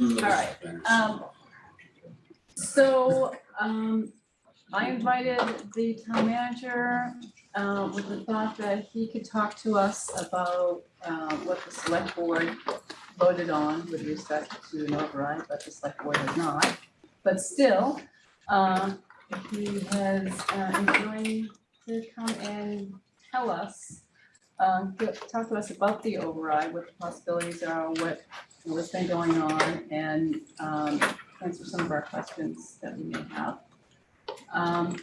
All right, um, so, um, I invited the town manager, uh, with the thought that he could talk to us about, uh, what the select board voted on with respect to an override, but the select board has not. But still, uh, he has, uh, enjoying to come and tell us, uh, talk to us about the override, what the possibilities are, what what's been going on and um answer some of our questions that we may have. Um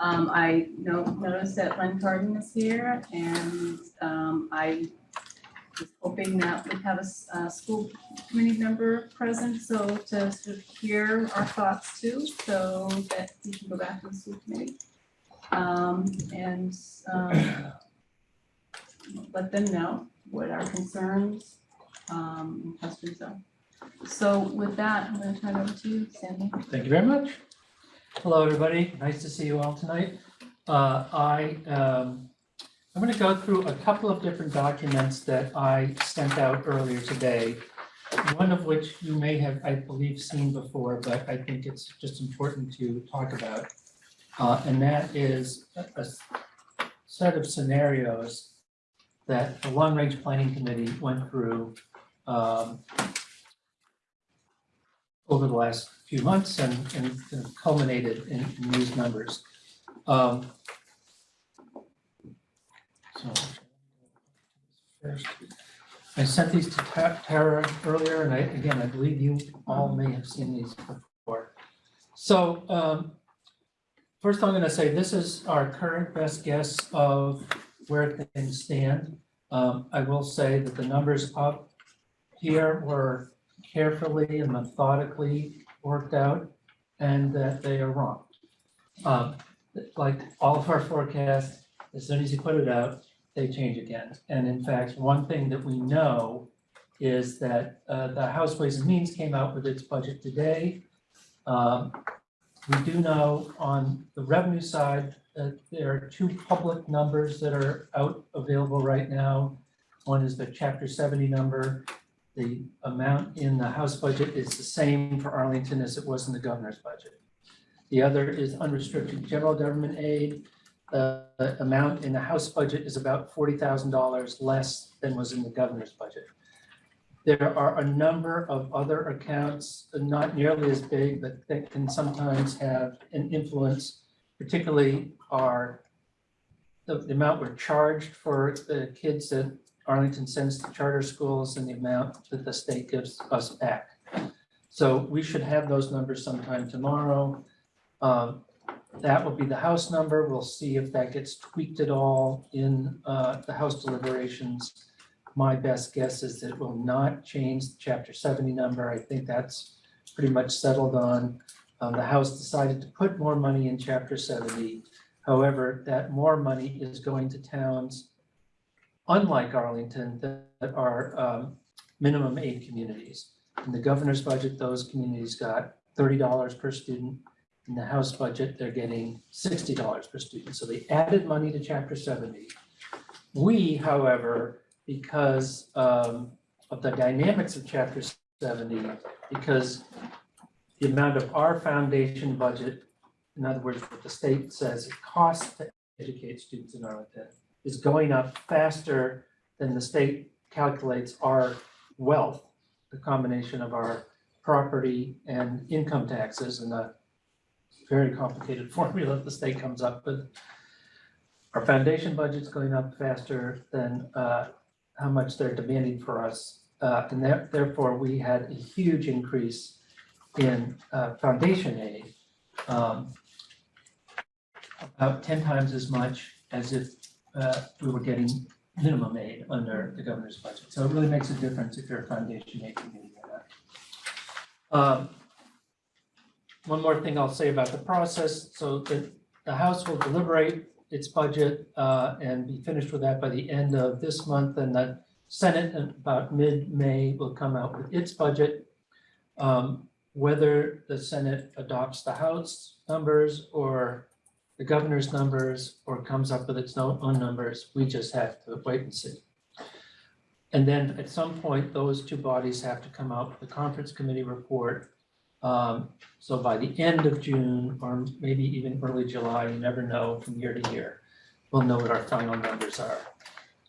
um I no noticed that Len Kardon is here and um I was hoping that we have a school committee member present, so to sort of hear our thoughts too, so that we can go back to the school committee. Um and um let them know what our concerns um, and questions are. So with that, I'm gonna turn it over to you, Sandy. Thank you very much. Hello, everybody. Nice to see you all tonight. Uh, I, um, I'm going to go through a couple of different documents that I sent out earlier today. One of which you may have, I believe, seen before, but I think it's just important to talk about. Uh, And that is a set of scenarios that the Long Range Planning Committee went through um, over the last few months and, and of culminated in, in these numbers. Um, So. First, I sent these to Ta- Tara earlier, and I, again, I believe you all may have seen these before. So, um, first I'm gonna say, this is our current best guess of where things stand. Um, I will say that the numbers up here were carefully and methodically worked out and that they are wrong. Um, like all of our forecasts, as soon as you put it out, they change again. And in fact, one thing that we know is that uh, the House Ways and Means came out with its budget today. Um, We do know on the revenue side that there are two public numbers that are out available right now. One is the chapter seventy number the amount in the House budget is the same for Arlington as it was in the governor's budget. The other is unrestricted general government aid. The amount in the House budget is about forty thousand dollars less than was in the governor's budget. There are a number of other accounts, not nearly as big, but that can sometimes have an influence, particularly our the the amount we're charged for the kids that Arlington sends to charter schools and the amount that the state gives us back. So we should have those numbers sometime tomorrow. Um, That will be the House number. We'll see if that gets tweaked at all in uh, the House deliberations. My best guess is that it will not change the chapter seventy number. I think that's pretty much settled on. Um, The House decided to put more money in chapter seventy. However, that more money is going to towns unlike Arlington, that are um, minimum aid communities. In the governor's budget, those communities got thirty dollars per student. In the House budget, they're getting sixty dollars per student. So they added money to chapter seventy. We, however, because um, of the dynamics of chapter seventy, because the amount of our foundation budget, in other words, what the state says it costs to educate students in Arlington, is going up faster than the state calculates our wealth, the combination of our property and income taxes and a very complicated formula the state comes up with. Our foundation budget's going up faster than uh, how much they're demanding for us. Uh, And there- therefore, we had a huge increase in uh, foundation aid. um, About ten times as much as if uh, we were getting minimum aid under the governor's budget. So it really makes a difference if you're a foundation aid community or not. Um, One more thing I'll say about the process, so the, the House will deliberate its budget uh, and be finished with that by the end of this month, and the Senate about mid-May will come out with its budget. Um, Whether the Senate adopts the House numbers or the governor's numbers or comes up with its own numbers, we just have to wait and see. And then at some point, those two bodies have to come out with a conference committee report. Um, so by the end of June, or maybe even early July, you never know from year to year, we'll know what our final numbers are.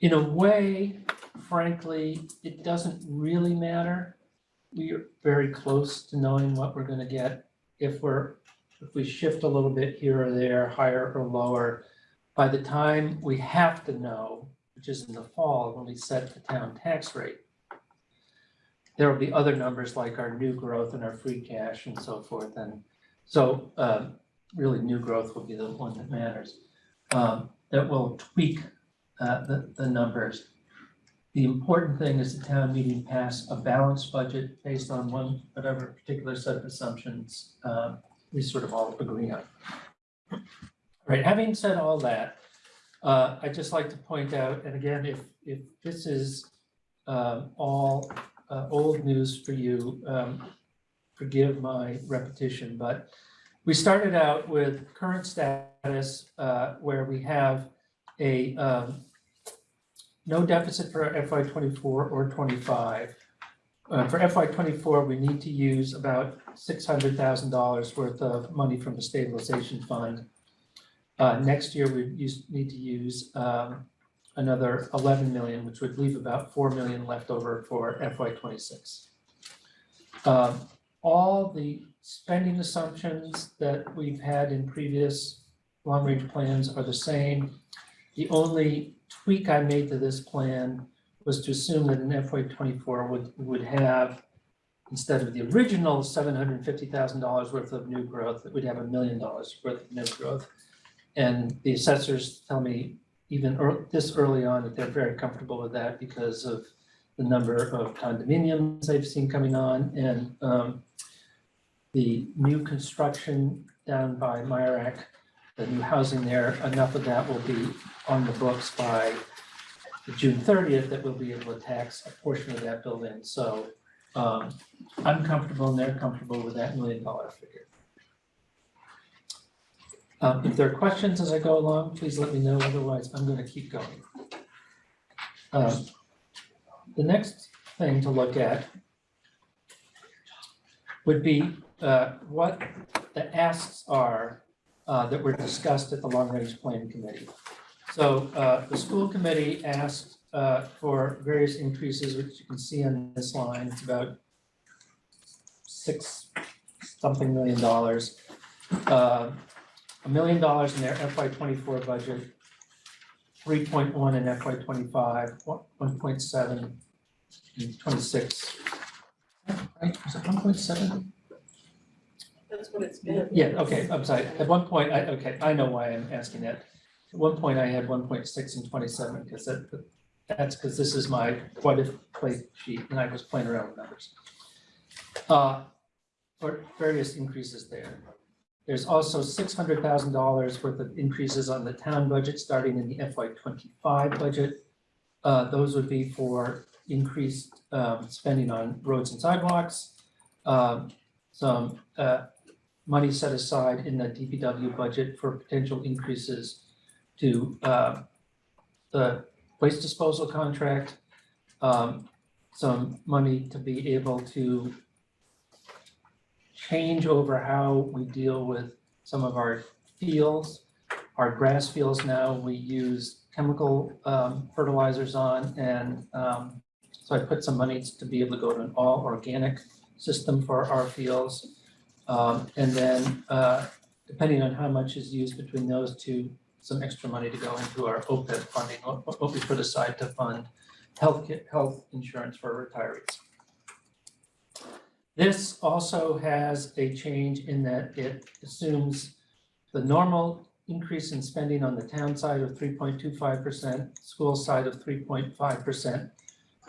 In a way, frankly, it doesn't really matter. We are very close to knowing what we're gonna get. If we're, if we shift a little bit here or there, higher or lower, by the time we have to know, which is in the fall, when we set the town tax rate, there will be other numbers like our new growth and our free cash and so forth. And so um, really, new growth will be the one that matters. Um, That will tweak uh, the, the numbers. The important thing is the town meeting pass a balanced budget based on one, whatever particular set of assumptions um, we sort of all agree on. All Right, having said all that, uh, I'd just like to point out, and again, if, if this is um, all uh, old news for you, um, forgive my repetition, but we started out with current status uh, where we have a um, no deficit for FY twenty-four or twenty-five. Uh, For FY twenty-four, we need to use about six hundred thousand dollars worth of money from the stabilization fund. Uh, Next year, we use, need to use um, another eleven million, which would leave about four million left over for FY twenty-six. Um, All the spending assumptions that we've had in previous long-range plans are the same. The only tweak I made to this plan was to assume that an FY twenty-four would, would have, instead of the original seven hundred and fifty thousand dollars worth of new growth, that we'd have a million dollars worth of new growth. And the assessors tell me even ear- this early on that they're very comfortable with that because of the number of condominiums they've seen coming on and um, the new construction down by Mirak, the new housing there, enough of that will be on the books by June thirtieth that we'll be able to tax a portion of that building. So um, I'm comfortable and they're comfortable with that million dollar figure. Um, if there are questions as I go along, please let me know, otherwise I'm gonna keep going. Um, The next thing to look at would be uh, what the asks are uh, that were discussed at the Long Range Plan Committee. So uh, the school committee asked uh, for various increases, which you can see on this line. It's about six something million dollars. Uh, a million dollars in their FY24 budget, 3.1 in FY25, 1.7 in 26. Right, 1.7? That's what it's been. Yeah, okay, I'm sorry, at one point, I, okay, I know why I'm asking that. At one point, I had one point six and twenty-seven, because that, that's because this is my what if plate sheet, and I was playing around with numbers. Uh, for various increases there. There's also six hundred thousand dollars worth of increases on the town budget, starting in the FY twenty-five budget. Uh, those would be for increased, um, spending on roads and sidewalks. Um, some, uh, money set aside in the DPW budget for potential increases to uh, the waste disposal contract. um, Some money to be able to change over how we deal with some of our fields. Our grass fields now, we use chemical um, fertilizers on and um, so I put some money to be able to go to an all organic system for our fields. Um, and then, uh, depending on how much is used between those two, some extra money to go into our OPEB funding, what, we put aside to fund health, health insurance for retirees. This also has a change in that it assumes the normal increase in spending on the town side of three point two five percent, school side of three point five percent,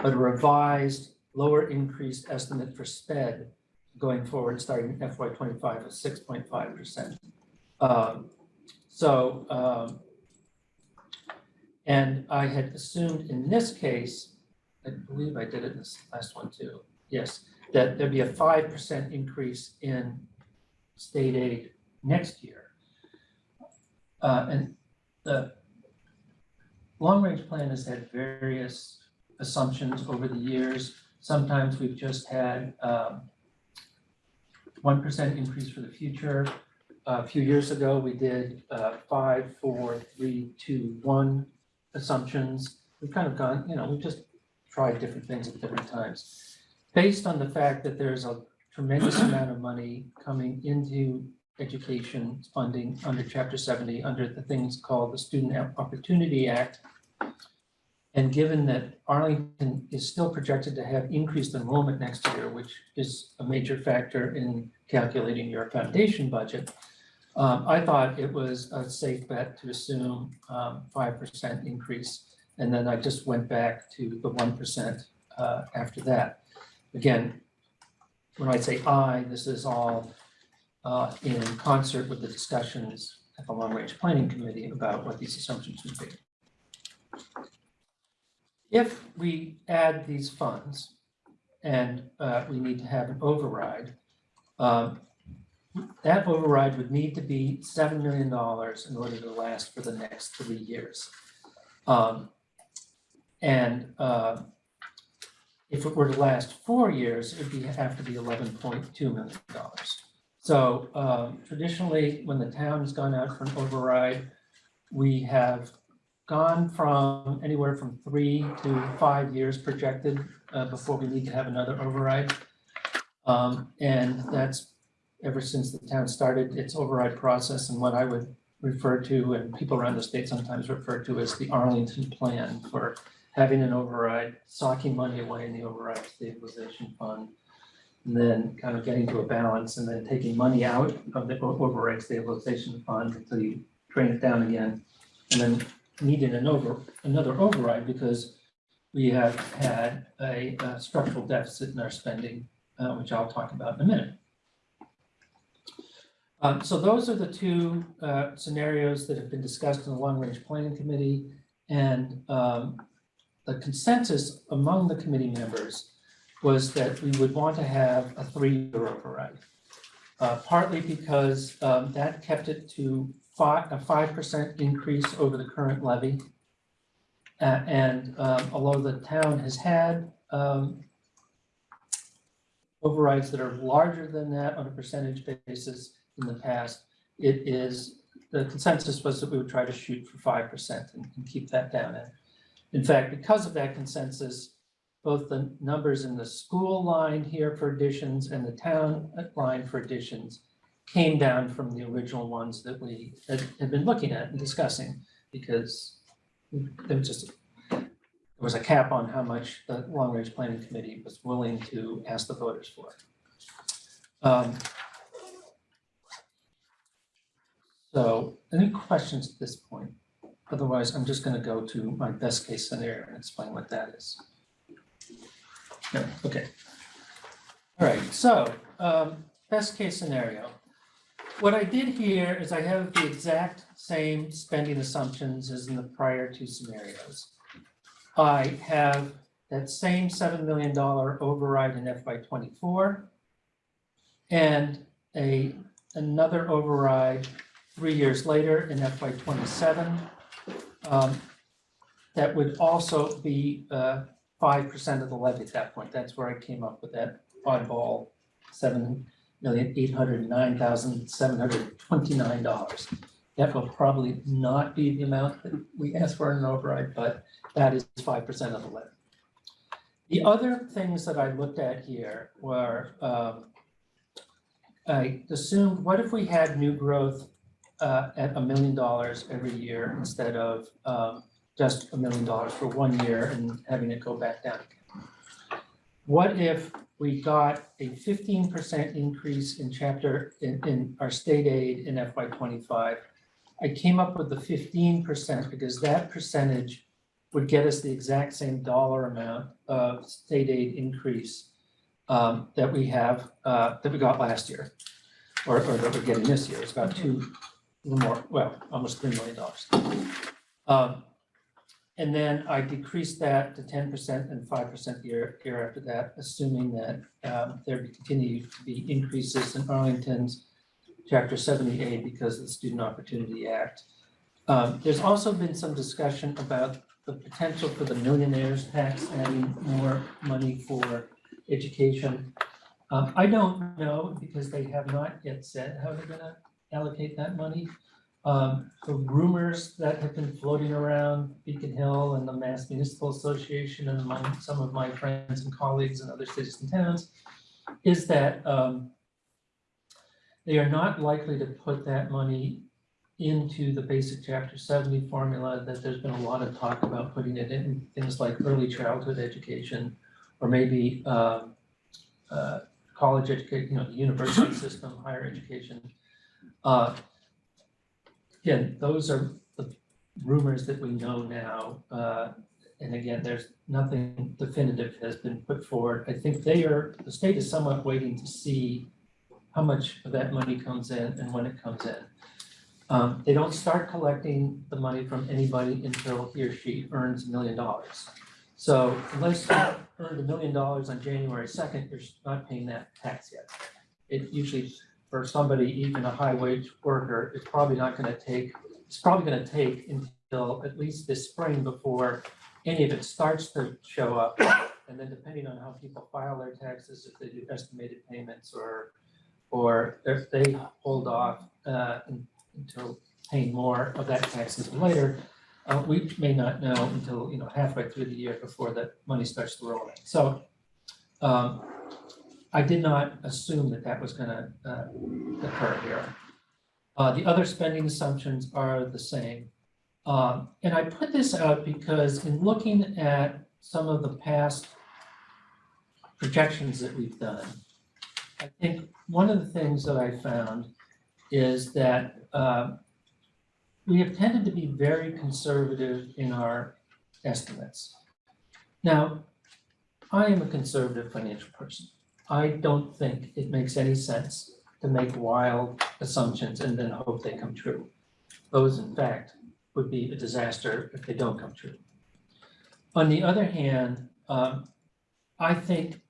but a revised lower increased estimate for sped going forward, starting FY twenty-five of six point five percent. Um, So, um, and I had assumed in this case, I believe I did it in this last one too, yes, that there'd be a five percent increase in state aid next year. Uh, and the long-range plan has had various assumptions over the years. Sometimes we've just had um, one percent increase for the future. A few years ago, we did uh, five, four, three, two, one assumptions. We've kind of gone, you know, we've just tried different things at different times. Based on the fact that there's a tremendous amount of money coming into education funding under chapter seventy, under the things called the Student Opportunity Act. And given that Arlington is still projected to have increased enrollment next year, which is a major factor in calculating your foundation budget. Um, I thought it was a safe bet to assume, um, five percent increase. And then I just went back to the one percent, uh, after that. Again, when I say I, this is all uh, in concert with the discussions at the Long Range Planning Committee about what these assumptions would be. If we add these funds and uh, we need to have an override, um, that override would need to be seven million dollars in order to last for the next three years. Um, And uh, if it were to last four years, it'd be, have to be eleven point two million dollars. So um, traditionally, when the town has gone out for an override, we have gone from anywhere from three to five years projected uh, before we need to have another override. Um, And that's ever since the town started its override process and what I would refer to, and people around the state sometimes refer to as the Arlington Plan for having an override, socking money away in the override stabilization fund, and then kind of getting to a balance and then taking money out of the override stabilization fund until you drain it down again. And then needing an over, another override because we have had a uh, structural deficit in our spending, uh, which I'll talk about in a minute. Um, so those are the two uh, scenarios that have been discussed in the Long Range Planning Committee. And um, the consensus among the committee members was that we would want to have a three-year override. Uh, partly because um, that kept it to a five percent increase over the current levy. A- and um, although the town has had um, overrides that are larger than that on a percentage basis in the past, it is, the consensus was that we would try to shoot for five percent and and keep that down. And in fact, because of that consensus, both the numbers in the school line here for additions and the town line for additions came down from the original ones that we had had been looking at and discussing, because there was just, there was a cap on how much the Long Range Planning Committee was willing to ask the voters for. Um, So, any questions at this point? Otherwise, I'm just gonna go to my best case scenario and explain what that is. No, okay. All right, so, um, best case scenario. What I did here is I have the exact same spending assumptions as in the prior two scenarios. I have that same seven million dollar override in FY twenty-four. And a, another override three years later in FY twenty-seven. um, That would also be uh, five percent of the levy at that point. That's where I came up with that oddball seven million eight hundred nine thousand seven hundred twenty-nine dollars. That will probably not be the amount that we asked for in an override, but that is five percent of the levy. The other things that I looked at here were, um, I assumed, what if we had new growth uh, at a million dollars every year instead of um, just a million dollars for one year and having it go back down again. What if we got a fifteen percent increase in chapter, in, in our state aid in FY twenty-five? I came up with the fifteen percent because that percentage would get us the exact same dollar amount of state aid increase um, that we have, uh, that we got last year, or, or that we're getting this year. It's about two, more, well, almost three million dollars. Um, and then I decreased that to ten percent and five percent year, year after that, assuming that um, there continue to be increases in Arlington's chapter seventy aid because of the Student Opportunity Act. Um, there's also been some discussion about the potential for the millionaires tax, adding more money for education. Um, I don't know because they have not yet said how they're gonna allocate that money. Um, the rumors that have been floating around Beacon Hill and the Mass Municipal Association and among some of my friends and colleagues in other cities and towns is that, um, they are not likely to put that money into the basic chapter seventy formula, that there's been a lot of talk about putting it in things like early childhood education, or maybe, um, uh, college education, you know, the university system, higher education. Uh, Again, those are the rumors that we know now, uh, and again, there's nothing definitive has been put forward. I think they are, the state is somewhat waiting to see how much of that money comes in and when it comes in. Um, they don't start collecting the money from anybody until he or she earns a million dollars. So unless you earned a million dollars on January second, you're not paying that tax yet. It usually, for somebody, even a high wage worker, it's probably not gonna take, it's probably gonna take until at least this spring before any of it starts to show up. And then depending on how people file their taxes, if they do estimated payments or, or if they hold off, uh, until paying more of that taxes later, uh, we may not know until, you know, halfway through the year before that money starts to roll in. So, um, I did not assume that that was gonna, uh, occur here. Uh, the other spending assumptions are the same. Um, and I put this out because in looking at some of the past projections that we've done, I think one of the things that I found is that uh, we have tended to be very conservative in our estimates. Now, I am a conservative financial person. I don't think it makes any sense to make wild assumptions and then hope they come true. Those, in fact, would be a disaster if they don't come true. On the other hand, um, I think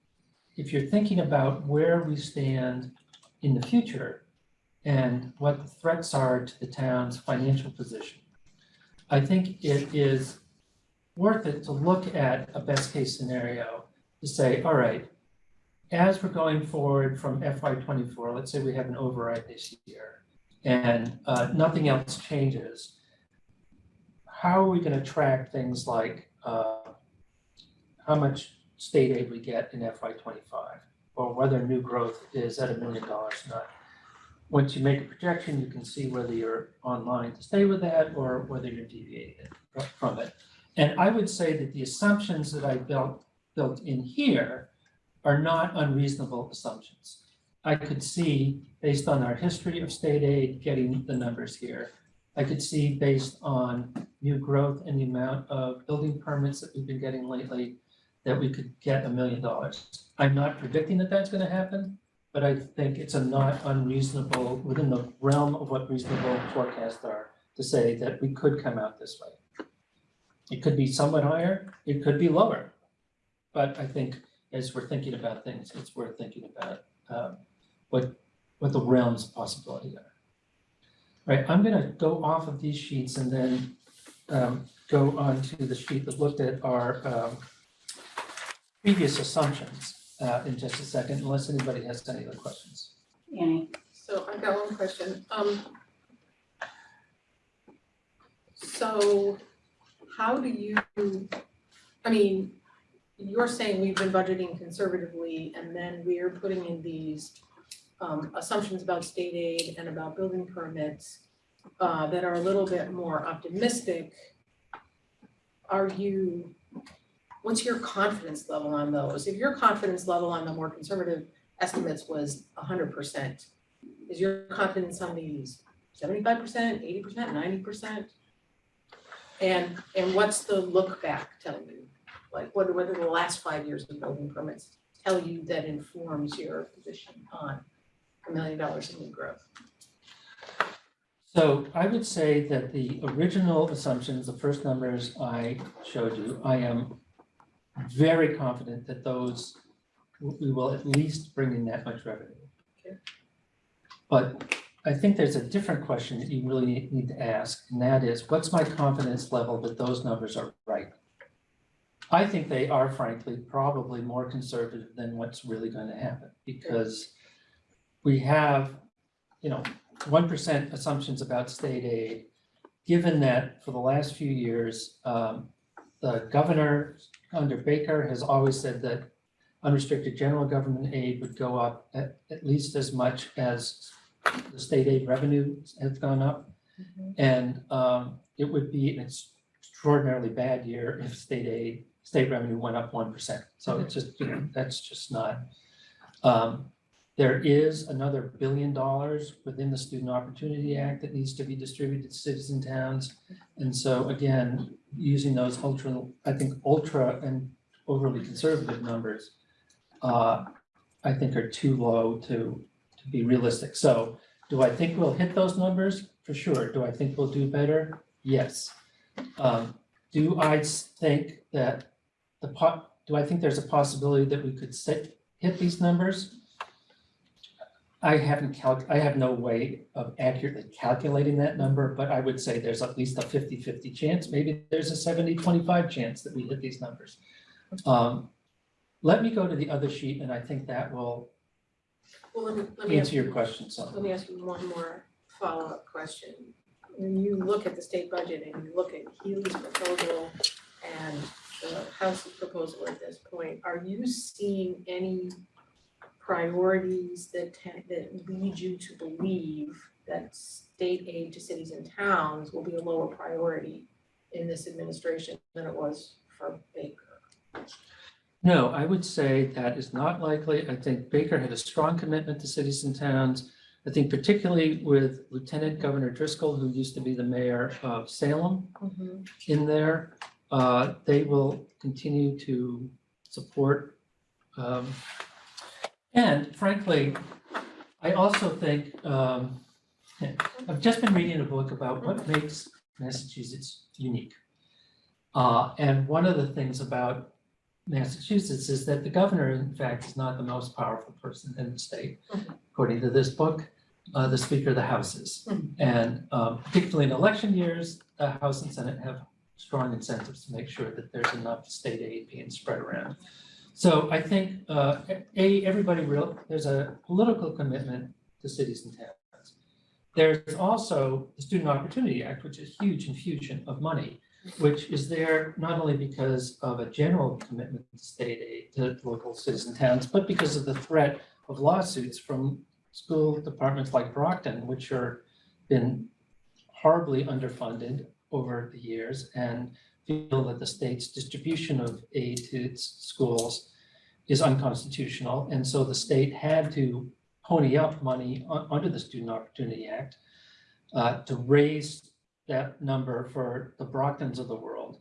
if you're thinking about where we stand in the future and what the threats are to the town's financial position, I think it is worth it to look at a best case scenario to say, all right, as we're going forward from FY twenty-four, let's say we have an override this year and uh, nothing else changes, how are we gonna track things like uh, how much state aid we get in FY twenty-five? Or whether new growth is at a million dollars or not? Once you make a projection, you can see whether you're online to stay with that or whether you're deviating from it. And I would say that the assumptions that I built, built in here are not unreasonable assumptions. I could see, based on our history of state aid, getting the numbers here. I could see based on new growth and the amount of building permits that we've been getting lately, that we could get a million dollars. I'm not predicting that that's gonna happen, but I think it's a not unreasonable, within the realm of what reasonable forecasts are, to say that we could come out this way. It could be somewhat higher, it could be lower. But I think as we're thinking about things, it's worth thinking about um, what, what the realms of possibility are. Right, I'm gonna go off of these sheets and then um, go on to the sheet that looked at our um, previous assumptions uh, in just a second, unless anybody has any other questions. Annie, So I've got one question, um. So how do you, I mean, you're saying we've been budgeting conservatively and then we're putting in these um assumptions about state aid and about building permits uh that are a little bit more optimistic. Are you, what's your confidence level on those? If your confidence level on the more conservative estimates was hundred percent, is your confidence on these seventy-five percent, eighty percent, ninety percent? And and what's the look back telling you? Like what what do the last five years of building permits tell you that informs your position on a million dollars in new growth? So I would say that the original assumptions, the first numbers I showed you, I am very confident that those, we will at least bring in that much revenue. Okay. But I think there's a different question that you really need to ask, and that is, what's my confidence level that those numbers are right? I think they are frankly probably more conservative than what's really going to happen, because we have, you know, one percent assumptions about state aid. Given that for the last few years, um, the governor under Baker has always said that unrestricted general government aid would go up at, at least as much as the state aid revenues have gone up. And um, it would be an extraordinarily bad year if state aid, state revenue went up one percent. So it's just, you know, that's just not. Um, There is another billion dollars within the Student Opportunity Act that needs to be distributed to cities and towns. And so again, using those ultra, I think ultra and overly conservative numbers uh, I think are too low to, to be realistic. So do I think we'll hit those numbers? For sure. Do I think we'll do better? Yes. Um, do I think that the po, do I think there's a possibility that we could set, hit these numbers? I haven't calc, I have no way of accurately calculating that number, but I would say there's at least a 50-50 chance. Maybe there's a 70-25 chance that we hit these numbers. Um, let me go to the other sheet and I think that will Well, let me, let me ask answer your question, so. Let me ask you one more follow-up question. When you look at the state budget and you look at Healey's proposal and the House's proposal at this point, are you seeing any priorities that that lead you to believe that state aid to cities and towns will be a lower priority in this administration than it was for Baker? No, I would say that is not likely. I think Baker had a strong commitment to cities and towns. I think particularly with Lieutenant Governor Driscoll, who used to be the mayor of Salem mm-hmm. in there, uh, they will continue to support. um, And frankly, I also think, um, I've just been reading a book about what makes Massachusetts unique. Uh, and one of the things about Massachusetts is that the governor, in fact, is not the most powerful person in the state. According to this book, uh, the Speaker of the House is. Mhm. And um, particularly in election years, the House and Senate have strong incentives to make sure that there's enough state aid being spread around. So I think, uh, A, everybody real, there's a political commitment to cities and towns. There's also the Student Opportunity Act, which is huge infusion of money which is there not only because of a general commitment to state aid to local cities and towns, but because of the threat of lawsuits from school departments like Brockton, which are been horribly underfunded over the years and feel that the state's distribution of aid to its schools is unconstitutional. And so the state had to pony up money un- under the Student Opportunity Act uh, to raise that number for the Brocktons of the world.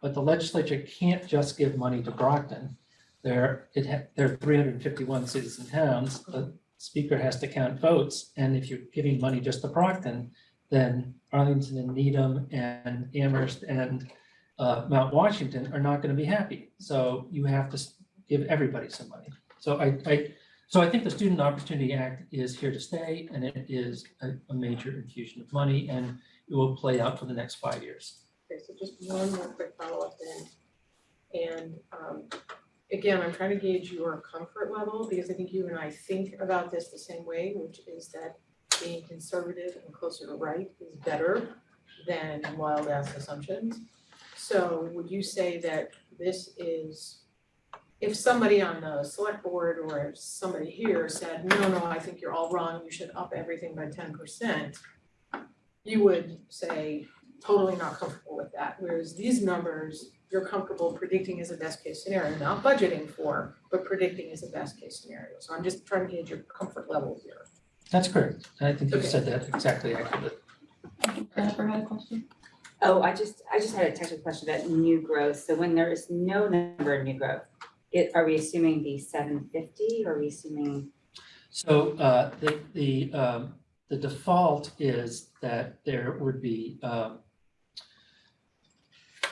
But the legislature can't just give money to Brockton. There, it there are three hundred and fifty-one cities and towns. The speaker has to count votes. And if you're giving money just to Brockton, then Arlington and Needham and Amherst and uh, Mount Washington are not going to be happy. So you have to give everybody some money. So I, I, so I think the Student Opportunity Act is here to stay and it is a, a major infusion of money and it will play out for the next five years. Okay, so just one more quick follow-up then. And um, again, I'm trying to gauge your comfort level because I think you and I think about this the same way, which is that being conservative and closer to right is better than wild ass assumptions. So would you say that this is, if somebody on the select board or if somebody here said, no, no, I think you're all wrong, you should up everything by ten percent, you would say, totally not comfortable with that, whereas these numbers, you're comfortable predicting as a best case scenario, not budgeting for, but predicting as a best case scenario. So I'm just trying to gauge your comfort level here. That's correct. I think you Okay. said that exactly accurately. Jennifer had a question? Oh, I just, I just had a technical question about new growth. So when there is no number of new growth, it, are we assuming the seven fifty or are we assuming, So uh, the, the, um, the default is that there would be, um,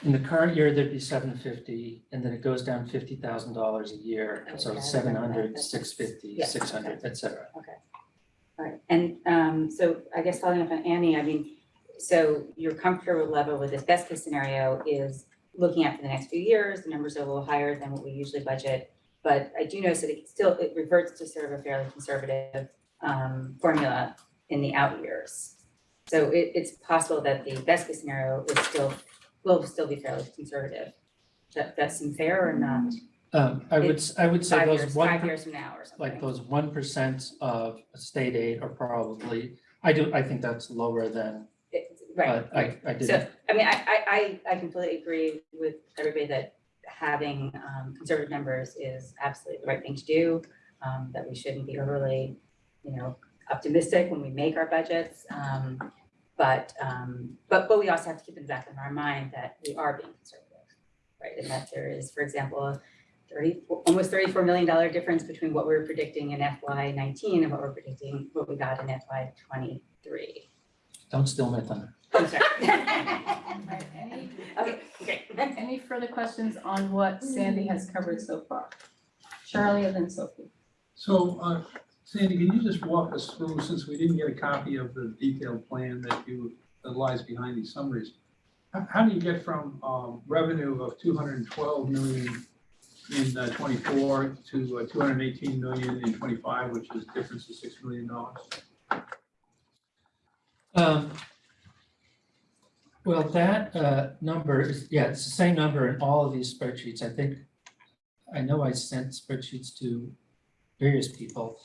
in the current year, there'd be seven fifty, and then it goes down fifty thousand dollars a year. Okay, I So remember that. hundred, That's- six fifty, yeah, six hundred, et cetera. okay. Right, and um, so I guess following up on Annie, I mean, so your comfort level with this best case scenario is looking at for the next few years, the numbers are a little higher than what we usually budget. But I do notice that it still, it reverts to sort of a fairly conservative um, formula in the out years. So it, it's possible that the best case scenario is still, will still be fairly conservative. That, that seem fair or not? Um, I would, I would say Five those years, one, five per- years from now or something. like those one percent of state aid are probably, I do, I think that's lower than, It- Right. but I, I didn't. So, I mean, I, I, I, I completely agree with everybody that having, um, conservative numbers is absolutely the right thing to do. Um, that we shouldn't be overly, you know, optimistic when we make our budgets. Um, but, um, but, but we also have to keep in the back of our mind that we are being conservative, right? And that there is, for example, a thirty, almost thirty-four million dollar difference between what we were predicting in FY nineteen and what we're predicting, what we got in FY twenty-three. Don't steal my thunder. I'm sorry. Right, any, Okay, great. any further questions on what Sandy has covered so far? Charlie and then Sophie. So, uh, Sandy, can you just walk us through, since we didn't get a copy of the detailed plan that you, that lies behind these summaries? How, how do you get from, um, revenue of two hundred and twelve million in uh, twenty-four to uh, two hundred and eighteen million in twenty-five, which is difference of six million dollars? Um, well, that, uh, number is, yeah, it's the same number in all of these spreadsheets. I think, I know I sent spreadsheets to various people.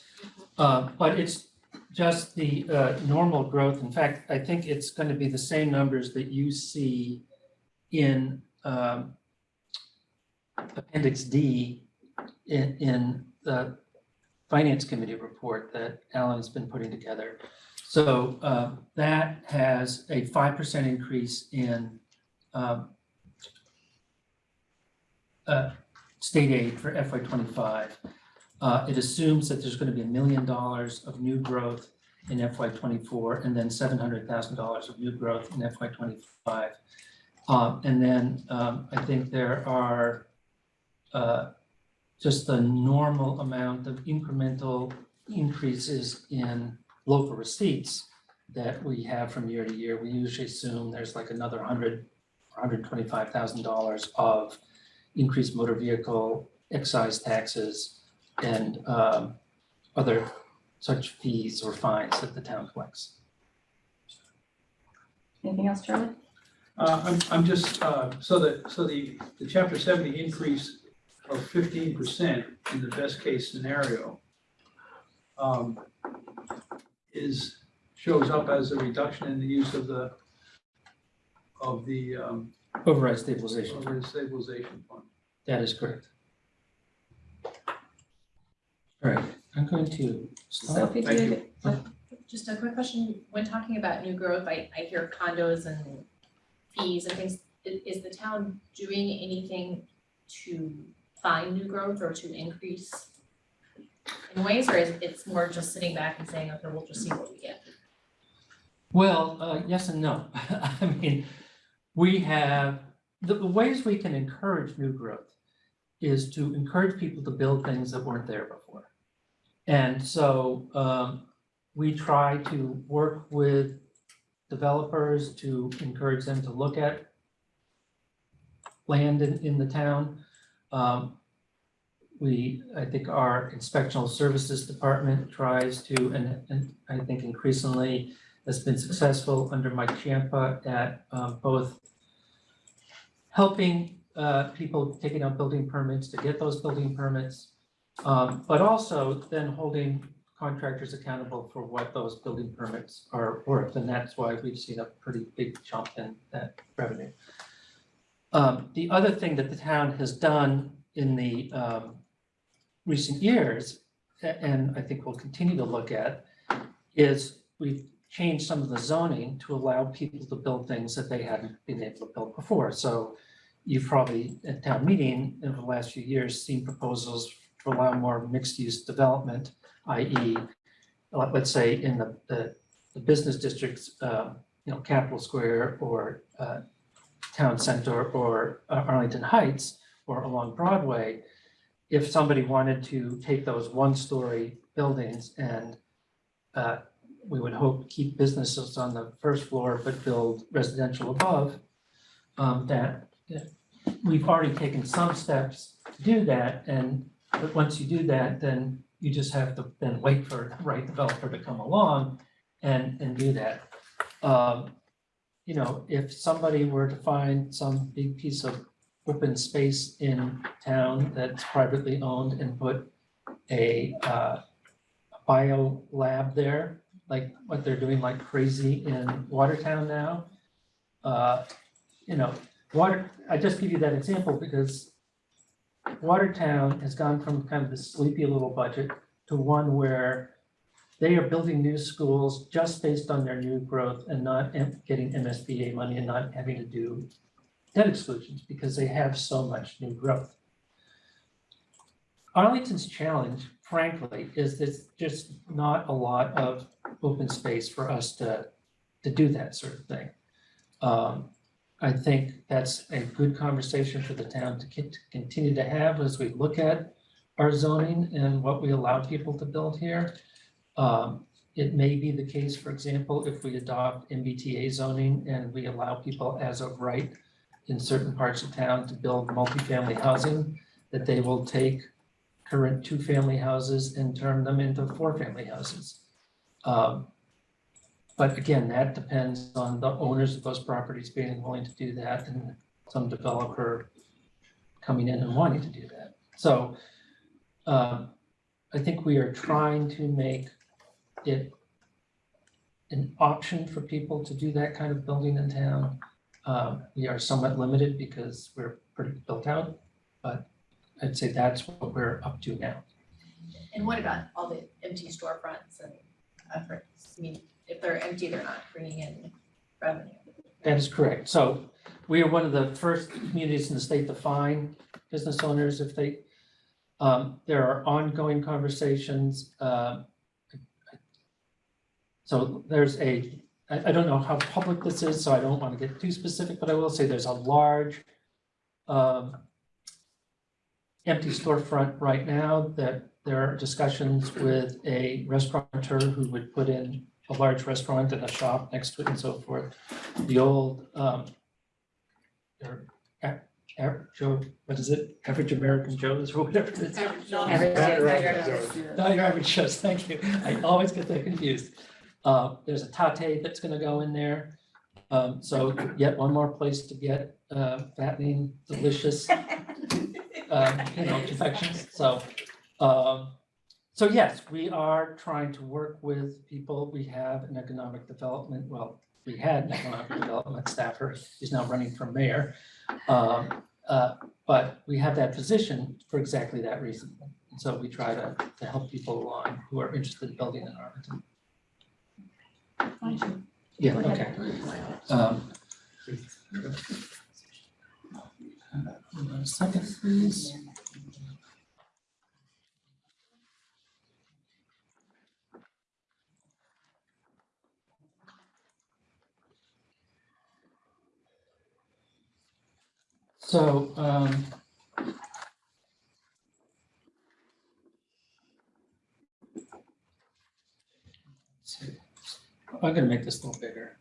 Uh, but it's just the, uh, normal growth. In fact, I think it's gonna be the same numbers that you see in, um, Appendix D in, in the Finance Committee report that Alan's been putting together. So uh, that has a five percent increase in um, uh, state aid for FY twenty-five. Uh, It assumes that there's going to be a million dollars of new growth in FY twenty-four and then seven hundred thousand dollars of new growth in FY twenty-five. Um, And then um, I think there are uh, just the normal amount of incremental increases in local receipts that we have from year to year. We usually assume there's like another hundred, hundred twenty-five thousand dollars of increased motor vehicle excise taxes and um, other such fees or fines that the town collects. Anything else, Charlie? Uh, I'm, I'm just, uh, so that, so the, the chapter seventy increase of fifteen percent in the best case scenario um, is, shows up as a reduction in the use of the, of the, um, Override stabilization, of the stabilization fund. that is correct. All right, I'm going to stop. Sophie, do thank you? you. Just a quick question, when talking about new growth, I, I hear condos and fees and things. I- Is, the town doing anything to find new growth or to increase in ways, or is it's more just sitting back and saying, okay, we'll just see what we get? Well, uh, yes and no. I mean, we have, the, the ways we can encourage new growth is to encourage people to build things that weren't there before. And so, um, we try to work with developers to encourage them to look at land in, in the town. Um, we, I think our inspectional services department tries to, and, and I think increasingly has been successful under Mike Ciampa at um, both helping uh, people taking out building permits to get those building permits, um, but also then holding contractors accountable for what those building permits are worth, and that's why we've seen a pretty big jump in that revenue. Um, The other thing that the town has done in the um, recent years, and I think we'll continue to look at, is we've changed some of the zoning to allow people to build things that they hadn't been able to build before. So you've probably at town meeting in the last few years seen proposals to allow more mixed-use development, i.e. let- let's say in the, the, the business districts, um, you know, Capitol Square or uh, Town Center or uh, Arlington Heights or along Broadway, if somebody wanted to take those one-story buildings and uh, we would hope keep businesses on the first floor but build residential above. Um, that, we've already taken some steps to do that and, but once you do that, then you just have to then wait for the right developer to come along and, and do that. Um, you know, if somebody were to find some big piece of open space in town that's privately owned and put a, uh, bio lab there, like what they're doing like crazy in Watertown now. Uh, you know, water, I just give you that example because Watertown has gone from kind of this sleepy little budget to one where they are building new schools just based on their new growth and not getting MSBA money and not having to do debt exclusions because they have so much new growth. Arlington's challenge, frankly, is there's just not a lot of open space for us to, to do that sort of thing. Um, I think that's a good conversation for the town to to continue to have as we look at our zoning and what we allow people to build here. Um, it may be the case, for example, if we adopt MBTA zoning and we allow people as of right in certain parts of town to build multifamily housing, that they will take current two-family houses and turn them into four-family houses. Um, But again, that depends on the owners of those properties being willing to do that and some developer coming in and wanting to do that. So um, I think we are trying to make it an option for people to do that kind of building in town. Um, We are somewhat limited because we're pretty built out, but I'd say that's what we're up to now. And what about all the empty storefronts and efforts? I mean, if they're empty, they're not bringing in revenue. That is correct. So we are one of the first communities in the state to fine business owners if they, um, there are ongoing conversations. um, So there's a, I, I don't know how public this is, so I don't want to get too specific, but I will say there's a large um, empty storefront right now that there are discussions with a restaurateur who would put in a large restaurant and a shop next to it and so forth. The old, um, or, a- a- Joe, what is it? Average American Joe's or whatever it is. Average Joe's. Joe's. No, your average Joe's, thank you. I always get that confused. Uh, there's a Tatte that's gonna go in there. Um, so yet one more place to get, uh, fattening, delicious, um, you know, confections, so, um, so yes, we are trying to work with people, we have an economic development, well, we had an economic development staffer, he's now running for mayor. Um, uh, but we have that position for exactly that reason, and so we try to, to help people along who are interested in building in Arlington. Yeah, okay. Um, a Second, please. So, um. let's see. I'm gonna make this a little bigger.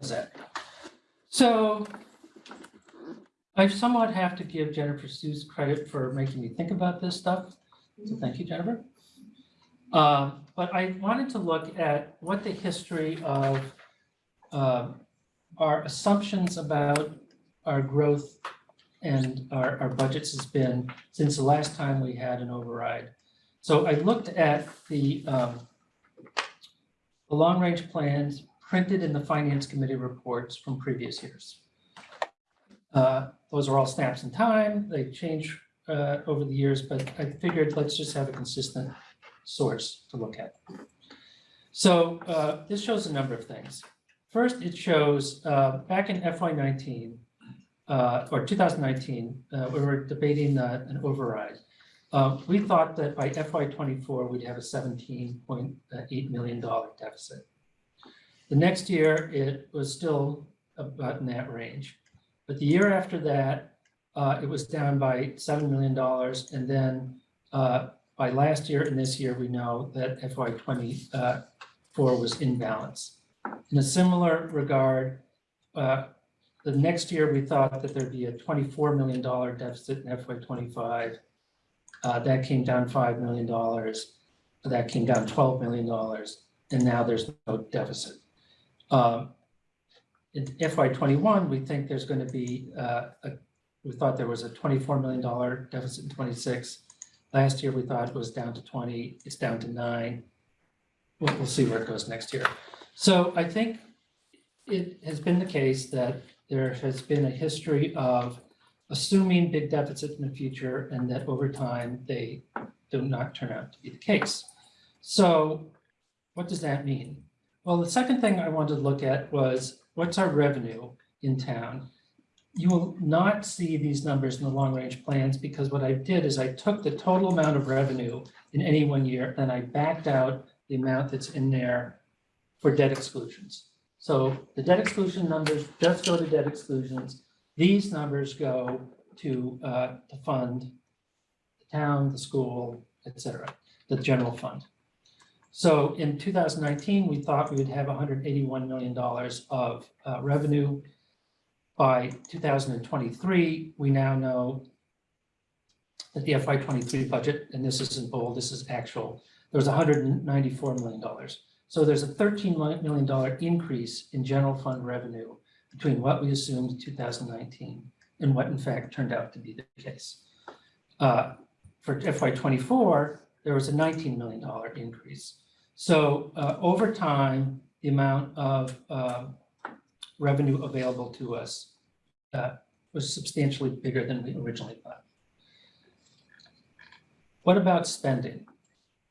How's that? So I somewhat have to give Jennifer Susse credit for making me think about this stuff. So thank you, Jennifer. Um, but I wanted to look at what the history of um, our assumptions about our growth and our, our budgets has been since the last time we had an override. So I looked at the, um, the long-range plans printed in the Finance Committee reports from previous years. Uh, Those are all snaps in time. They change uh, over the years, but I figured let's just have a consistent source to look at. So uh, this shows a number of things. First, it shows uh, back in FY nineteen, uh, or two thousand nineteen, uh, we were debating uh, an override. Uh, We thought that by FY twenty-four, we'd have a seventeen point eight million deficit. The next year, it was still about in that range. But the year after that, uh, it was down by seven million dollars. And then uh, by last year and this year, we know that FY twenty-four was in balance. In a similar regard, uh, the next year, we thought that there'd be a twenty-four million dollar deficit in FY twenty-five. Uh, That came down five million dollars. That came down twelve million dollars, and now there's no deficit. Um, In FY twenty-one, we think there's going to be, uh, a we thought there was a twenty-four million dollar deficit in twenty-six. Last year, we thought it was down to twenty, it's down to nine. We'll, we'll see where it goes next year. So I think it has been the case that there has been a history of assuming big deficits in the future and that over time, they do not turn out to be the case. So what does that mean? Well, the second thing I wanted to look at was what's our revenue in town? You will not see these numbers in the long-range plans because what I did is I took the total amount of revenue in any one year, and I backed out the amount that's in there for debt exclusions. So the debt exclusion numbers just go to debt exclusions. These numbers go to, uh, to fund the town, the school, et cetera, the general fund. So in two thousand nineteen, we thought we would have hundred eighty-one million dollars of, uh, revenue. By two thousand and twenty-three, we now know that the FY twenty-three budget, and this is in bold, this is actual, there was hundred and ninety-four million dollars. So there's a thirteen million dollar increase in general fund revenue between what we assumed in two thousand nineteen and what in fact turned out to be the case. Uh, For FY twenty-four, there was a nineteen million dollar increase. So uh, over time, the amount of um, revenue available to us uh, was substantially bigger than we originally thought. What about spending?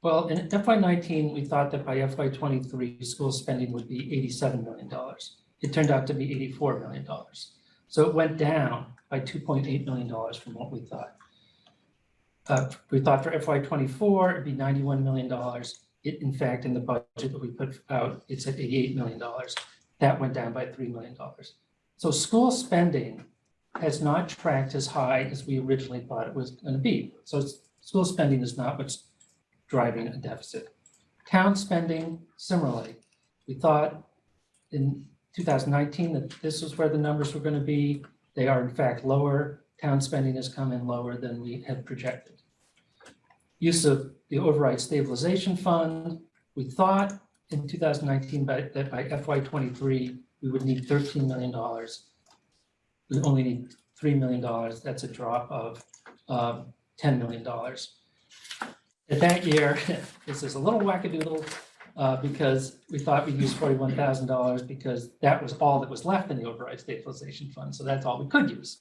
Well, in FY nineteen, we thought that by FY twenty-three, school spending would be eighty-seven million dollars. It turned out to be eighty-four million dollars. So it went down by two point eight million dollars from what we thought. Uh, we thought for FY twenty-four, it'd be ninety-one million dollars. It, in fact, in the budget that we put out, it's at eighty-eight million dollars. That went down by three million dollars. So school spending has not tracked as high as we originally thought it was gonna be. So school spending is not what's driving a deficit. Town spending, similarly, we thought in two thousand nineteen that this was where the numbers were gonna be. They are in fact lower. Town spending has come in lower than we had projected. Use of the override stabilization fund, we thought in two thousand nineteen by, that by FY twenty-three, we would need thirteen million dollars. We only need three million dollars. That's a drop of um, ten million dollars. At that year, this is a little wackadoodle uh, because we thought we'd use forty-one thousand dollars because that was all that was left in the override stabilization fund. So that's all we could use.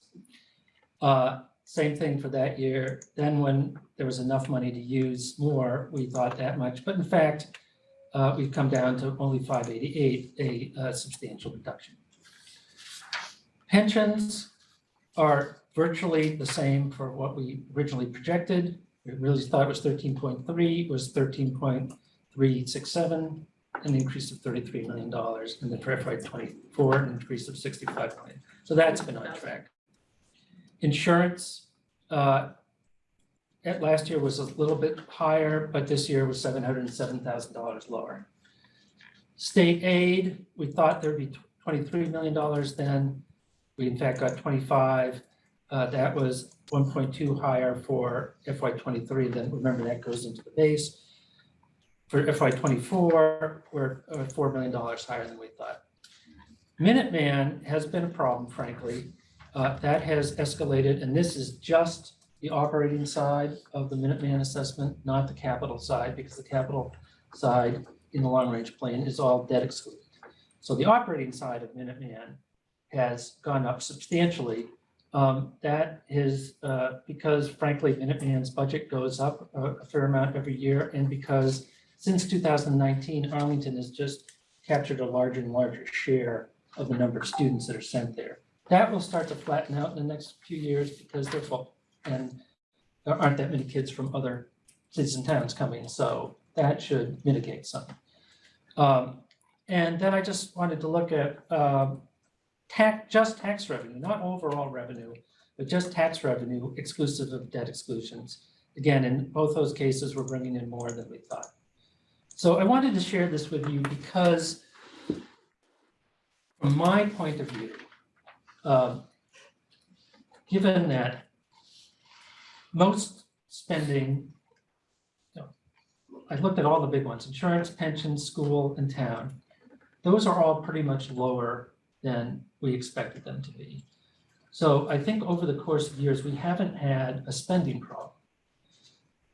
Uh, Same thing for that year. Then when there was enough money to use more, we thought that much. But in fact, uh, we've come down to only five eighty-eight, a uh, substantial reduction. Pensions are virtually the same for what we originally projected. We really thought it was thirteen point three, it was thirteen point three six seven, an increase of thirty-three million dollars, and then for FY twenty-four, an increase of sixty-five million. So that's been on track. Insurance, uh, at last year was a little bit higher, but this year was seven hundred and seven thousand dollars lower. State aid, we thought there'd be twenty-three million dollars then. We in fact got twenty-five. Uh, that was one point two higher for FY twenty-three, then remember that goes into the base. For FY twenty-four, we're uh, four million dollars higher than we thought. Minuteman has been a problem, frankly. Uh, that has escalated, and this is just the operating side of the Minuteman assessment, not the capital side, because the capital side in the long-range plan is all debt excluded. So the operating side of Minuteman has gone up substantially. Um, that is, uh, because frankly, Minuteman's budget goes up a, a fair amount every year, and because since two thousand nineteen, Arlington has just captured a larger and larger share of the number of students that are sent there. That will start to flatten out in the next few years because they're full, and there aren't that many kids from other cities and towns coming, so that should mitigate some. Um, and then I just wanted to look at, um, tax, just tax revenue, not overall revenue, but just tax revenue exclusive of debt exclusions. Again, in both those cases, we're bringing in more than we thought. So I wanted to share this with you because from my point of view, um, given that most spending, you know, I looked at all the big ones, insurance, pensions, school, and town. Those are all pretty much lower than we expected them to be. So I think over the course of years, we haven't had a spending problem.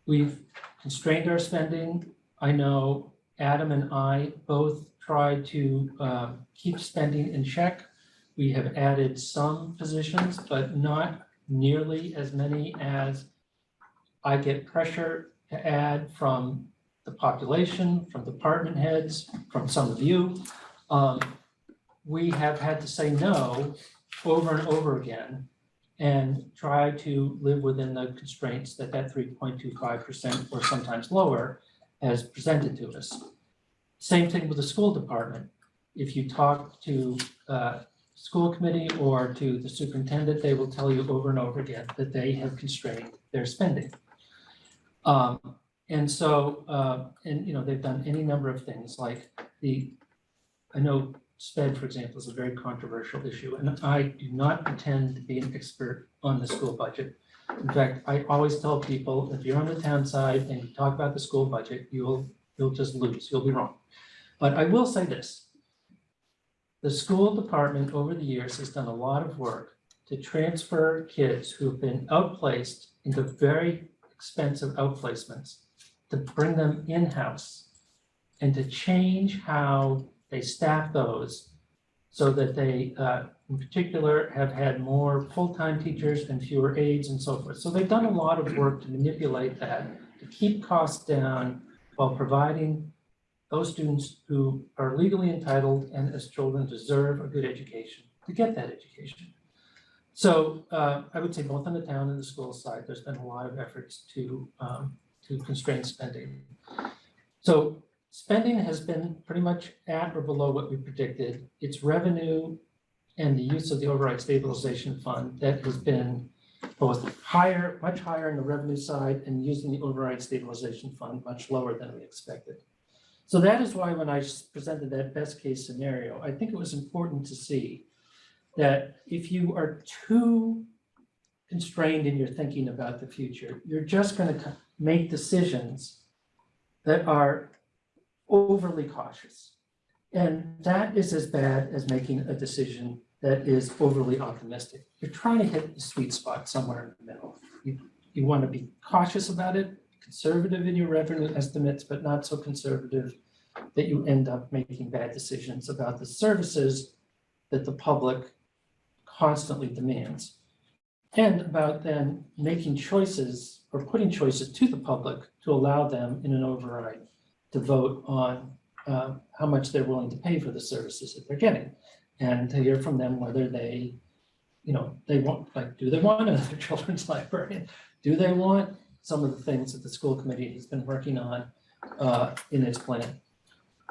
We've constrained our spending. I know Adam and I both tried to um, keep spending in check. We have added some positions, but not nearly as many as I get pressure to add from the population, from department heads, from some of you. Um, We have had to say no over and over again and try to live within the constraints that that three point two five percent or sometimes lower has presented to us. Same thing with the school department. If you talk to uh, school committee or to the superintendent, they will tell you over and over again that they have constrained their spending. Um, and so, uh, and you know, they've done any number of things like the, I know sped, for example, is a very controversial issue, and I do not pretend to be an expert on the school budget. In fact, I always tell people, if you're on the town side and you talk about the school budget, you'll, you'll just lose, you'll be wrong. But I will say this. The school department over the years has done a lot of work to transfer kids who've been outplaced into very expensive outplacements, to bring them in-house and to change how they staff those so that they, uh, in particular, have had more full-time teachers and fewer aides and so forth. So they've done a lot of work to manipulate that, to keep costs down while providing those students who are legally entitled and as children deserve a good education, to get that education. So uh, I would say both on the town and the school side, there's been a lot of efforts to, um, to constrain spending. So spending has been pretty much at or below what we predicted. It's revenue and the use of the override stabilization fund that has been both higher, much higher in the revenue side and using the override stabilization fund much lower than we expected. So that is why when I presented that best case scenario, I think it was important to see that if you are too constrained in your thinking about the future, you're just going to make decisions that are overly cautious. And that is as bad as making a decision that is overly optimistic. You're trying to hit the sweet spot somewhere in the middle. You, you want to be cautious about it, conservative in your revenue estimates, but not so conservative that you end up making bad decisions about the services that the public constantly demands. And about then making choices or putting choices to the public to allow them in an override to vote on uh, how much they're willing to pay for the services that they're getting. And to hear from them whether they, you know, they want, like, do they want another children's library? Do they want some of the things that the school committee has been working on uh, in its plan?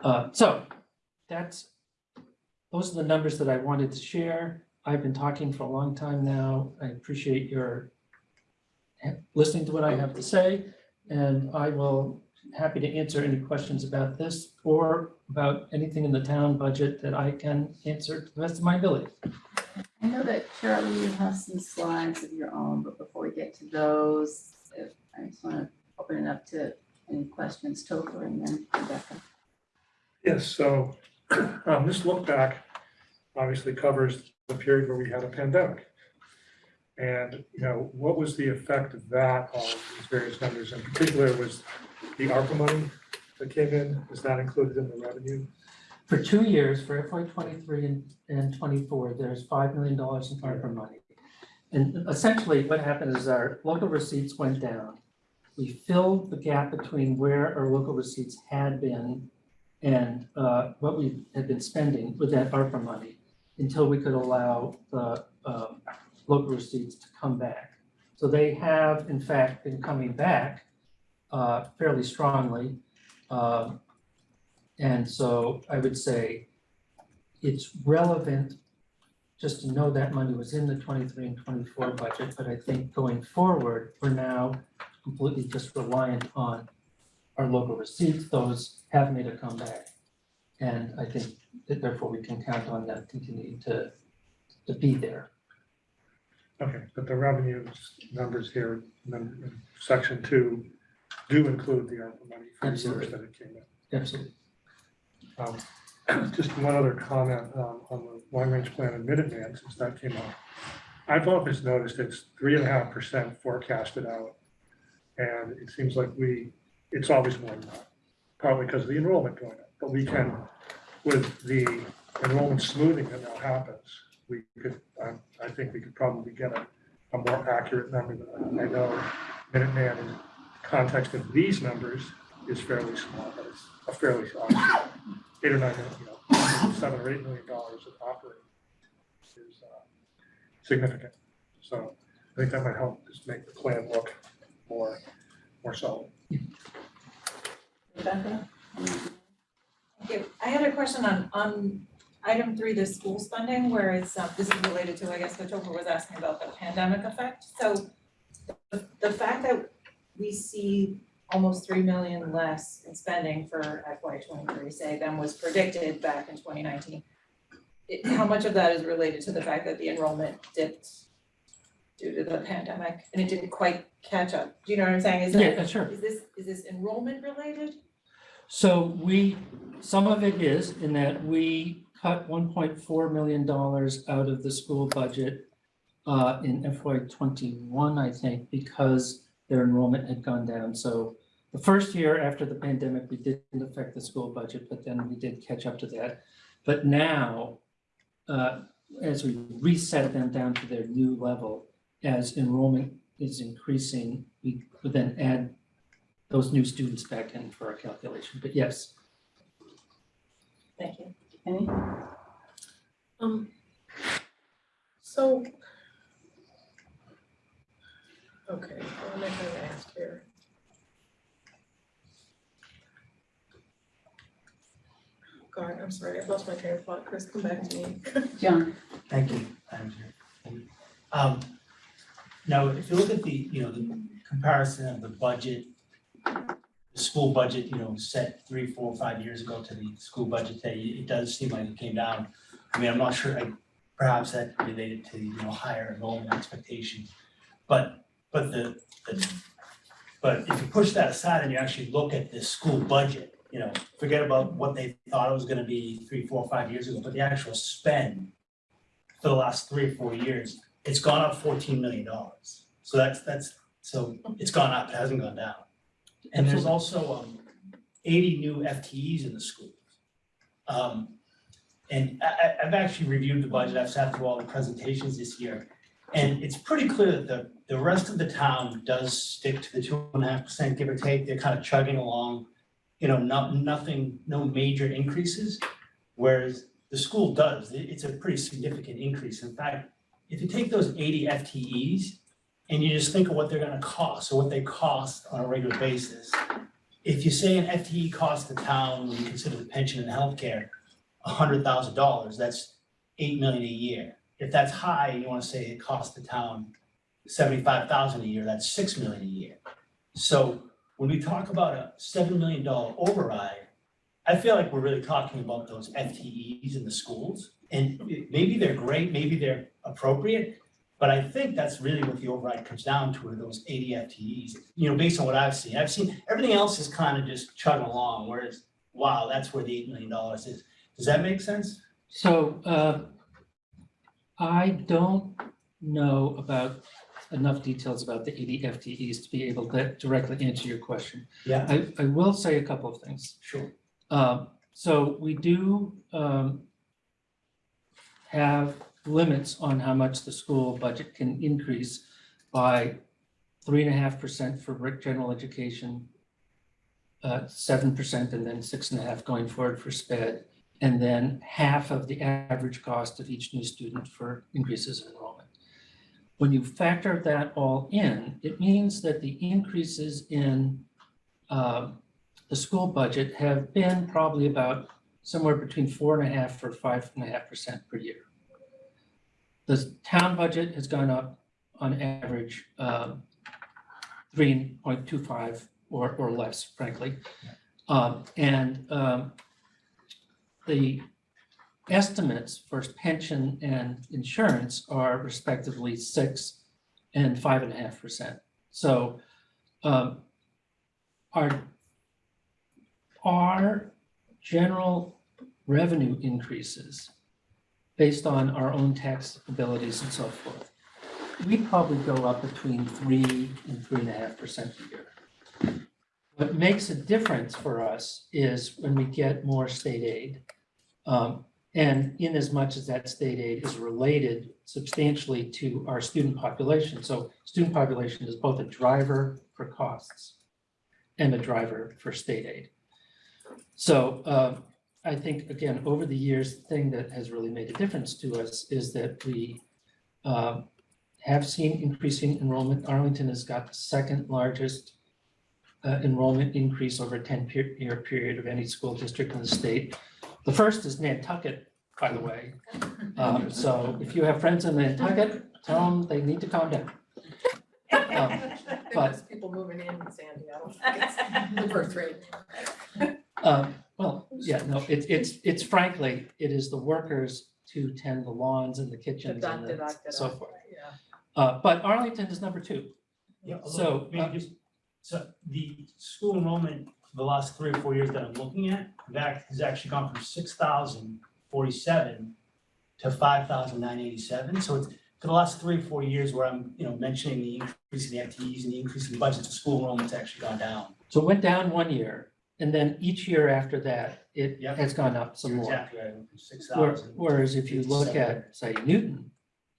Uh, So that's, those are the numbers that I wanted to share. I've been talking for a long time now. I appreciate your listening to what I have to say. And I will happy to answer any questions about this or about anything in the town budget that I can answer to the best of my ability. I know that Charlie, you have some slides of your own, but before we get to those, if- I just want to open it up to any questions, Topher and then Rebecca. Yes, so um, this look back obviously covers the period where we had a pandemic. And, you know, what was the effect of that on these various numbers? In particular, was the ARPA money that came in, is that included in the revenue? For two years, for FY twenty-three and, and twenty-four, there's five million dollars in ARPA money. And essentially what happened is our local receipts went down. We filled the gap between where our local receipts had been and uh, what we had been spending with that ARPA money until we could allow the um, local receipts to come back. So they have in fact been coming back uh, fairly strongly. Um, and so I would say it's relevant just to know that money was in the twenty-three and twenty-four budget, but I think going forward, we're now completely just reliant on our local receipts, those have made a comeback. And I think that therefore we can count on them continuing to, to be there. Okay, but the revenue numbers here, section two, do include the ARPA money for the Absolutely. years that it came in. Absolutely. Um, Just one other comment um, on the long-range plan and Minuteman, since that came up. I've always noticed it's three and a half percent forecasted out. And it seems like we, it's always more than that, partly because of the enrollment going up. But we can, with the enrollment smoothing that now happens, we could, I, I think we could probably get a, a more accurate number than that. I know Minuteman in context of these numbers is fairly small, but it's a fairly, small, eight or nine, you know, seven or eight million dollars of operating is uh, significant. So I think that might help just make the plan look more, more solid. Rebecca? Okay, I had a question on, on item three, the school spending, where it's, um, this is related to, I guess, what Topher was asking about the pandemic effect. So the, the fact that we see almost three million less in spending for FY twenty-three, say, than was predicted back in twenty nineteen. It, how much of that is related to the fact that the enrollment dipped due to the pandemic and it didn't quite catch up? Do you know what I'm saying? Is that, Yeah, sure. is this, is this enrollment related? So we, some of it is in that we cut one point four million dollars out of the school budget uh, in FY twenty-one, I think, because their enrollment had gone down. So the first year after the pandemic, we didn't affect the school budget, but then we did catch up to that. But now, uh, as we reset them down to their new level, as enrollment is increasing, we would then add those new students back in for our calculation, but yes. Thank you. Any? Um, so. Okay, what am I trying to ask here? God, I'm sorry, I lost my train of thought, Chris, come back to me. John? Thank you, Madam Chair. Um, now, if you look at the, you know, the comparison of the budget, the school budget, you know, set three, four, five years ago to the school budget today, it does seem like it came down. I mean, I'm not sure, I, perhaps that related to, you know, higher enrollment expectations. But, but the, the, but if you push that aside and you actually look at the school budget, you know, forget about what they thought it was gonna be three, four, five years ago, but the actual spend for the last three or four years, it's gone up fourteen million dollars. So that's, that's, so it's gone up, it hasn't gone down. And there's also, um, eighty new FTEs in the schools. Um, and I, I've actually reviewed the budget, I've sat through all the presentations this year. And it's pretty clear that the, the rest of the town does stick to the two and a half percent, give or take, they're kind of chugging along. You know, not, nothing, no major increases, whereas the school does, it's a pretty significant increase. In fact, if you take those eighty FTEs and you just think of what they're gonna cost, or what they cost on a regular basis. If you say an FTE costs the town, when you consider the pension and healthcare, hundred thousand dollars, that's eight million a year. If that's high, and you wanna say it costs the town seventy-five thousand a year, that's six million a year. So when we talk about a seven million dollar override, I feel like we're really talking about those FTEs in the schools. And maybe they're great, maybe they're appropriate, but I think that's really what the override comes down to, are those eighty FTEs. You know, based on what I've seen, I've seen, everything else is kind of just chugging along, whereas, wow, that's where the eight million dollars is. Does that make sense? So uh, I don't know about enough details about the eighty FTEs to be able to directly answer your question. Yeah. I, I will say a couple of things. Sure. Um, so we do, um, have limits on how much the school budget can increase by three and a half percent for rec- general education, uh, seven percent and then six and a half going forward for sped, and then half of the average cost of each new student for increases in enrollment. When you factor that all in, it means that the increases in, um, the school budget have been probably about somewhere between four and a half or five and a half percent per year. the town budget has gone up on average, um, three point two five or, or less, frankly. Um, and, um, the estimates for pension and insurance are respectively six and five and a half percent. So, um, our, our general revenue increases based on our own tax abilities and so forth, we'd probably go up between three and three and a half percent a year. What makes a difference for us is when we get more state aid. Um, and in as much as that state aid is related substantially to our student population. So student population is both a driver for costs and a driver for state aid. So um, I think, again, over the years, the thing that has really made a difference to us is that we um, have seen increasing enrollment. Arlington has got the second largest uh, enrollment increase over a ten-year period of any school district in the state. The first is Nantucket, by the way. Um, So if you have friends in Nantucket, tell them they need to calm down. Um, But- There's people moving in, Sandy, I don't think it's the birth rate. Um, well, yeah, no, it's, it's, it's frankly, it is the workers to tend the lawns and the kitchens and the- so forth. Yeah. Uh, but Arlington is number two. Yeah, although, So, maybe uh, just, so the school enrollment for the last three or four years that I'm looking at, that has actually gone from six thousand forty-seven to five thousand nine eighty-seven, so it's for the last three or four years where I'm, you know, mentioning the increase in the FTEs and the increase in the budget, the school enrollment's actually gone down. So it went down one year, and then each year after that, it Yep. has gone up some more. Exactly right, from six Where- thousand. Whereas if you look at, say, Newton,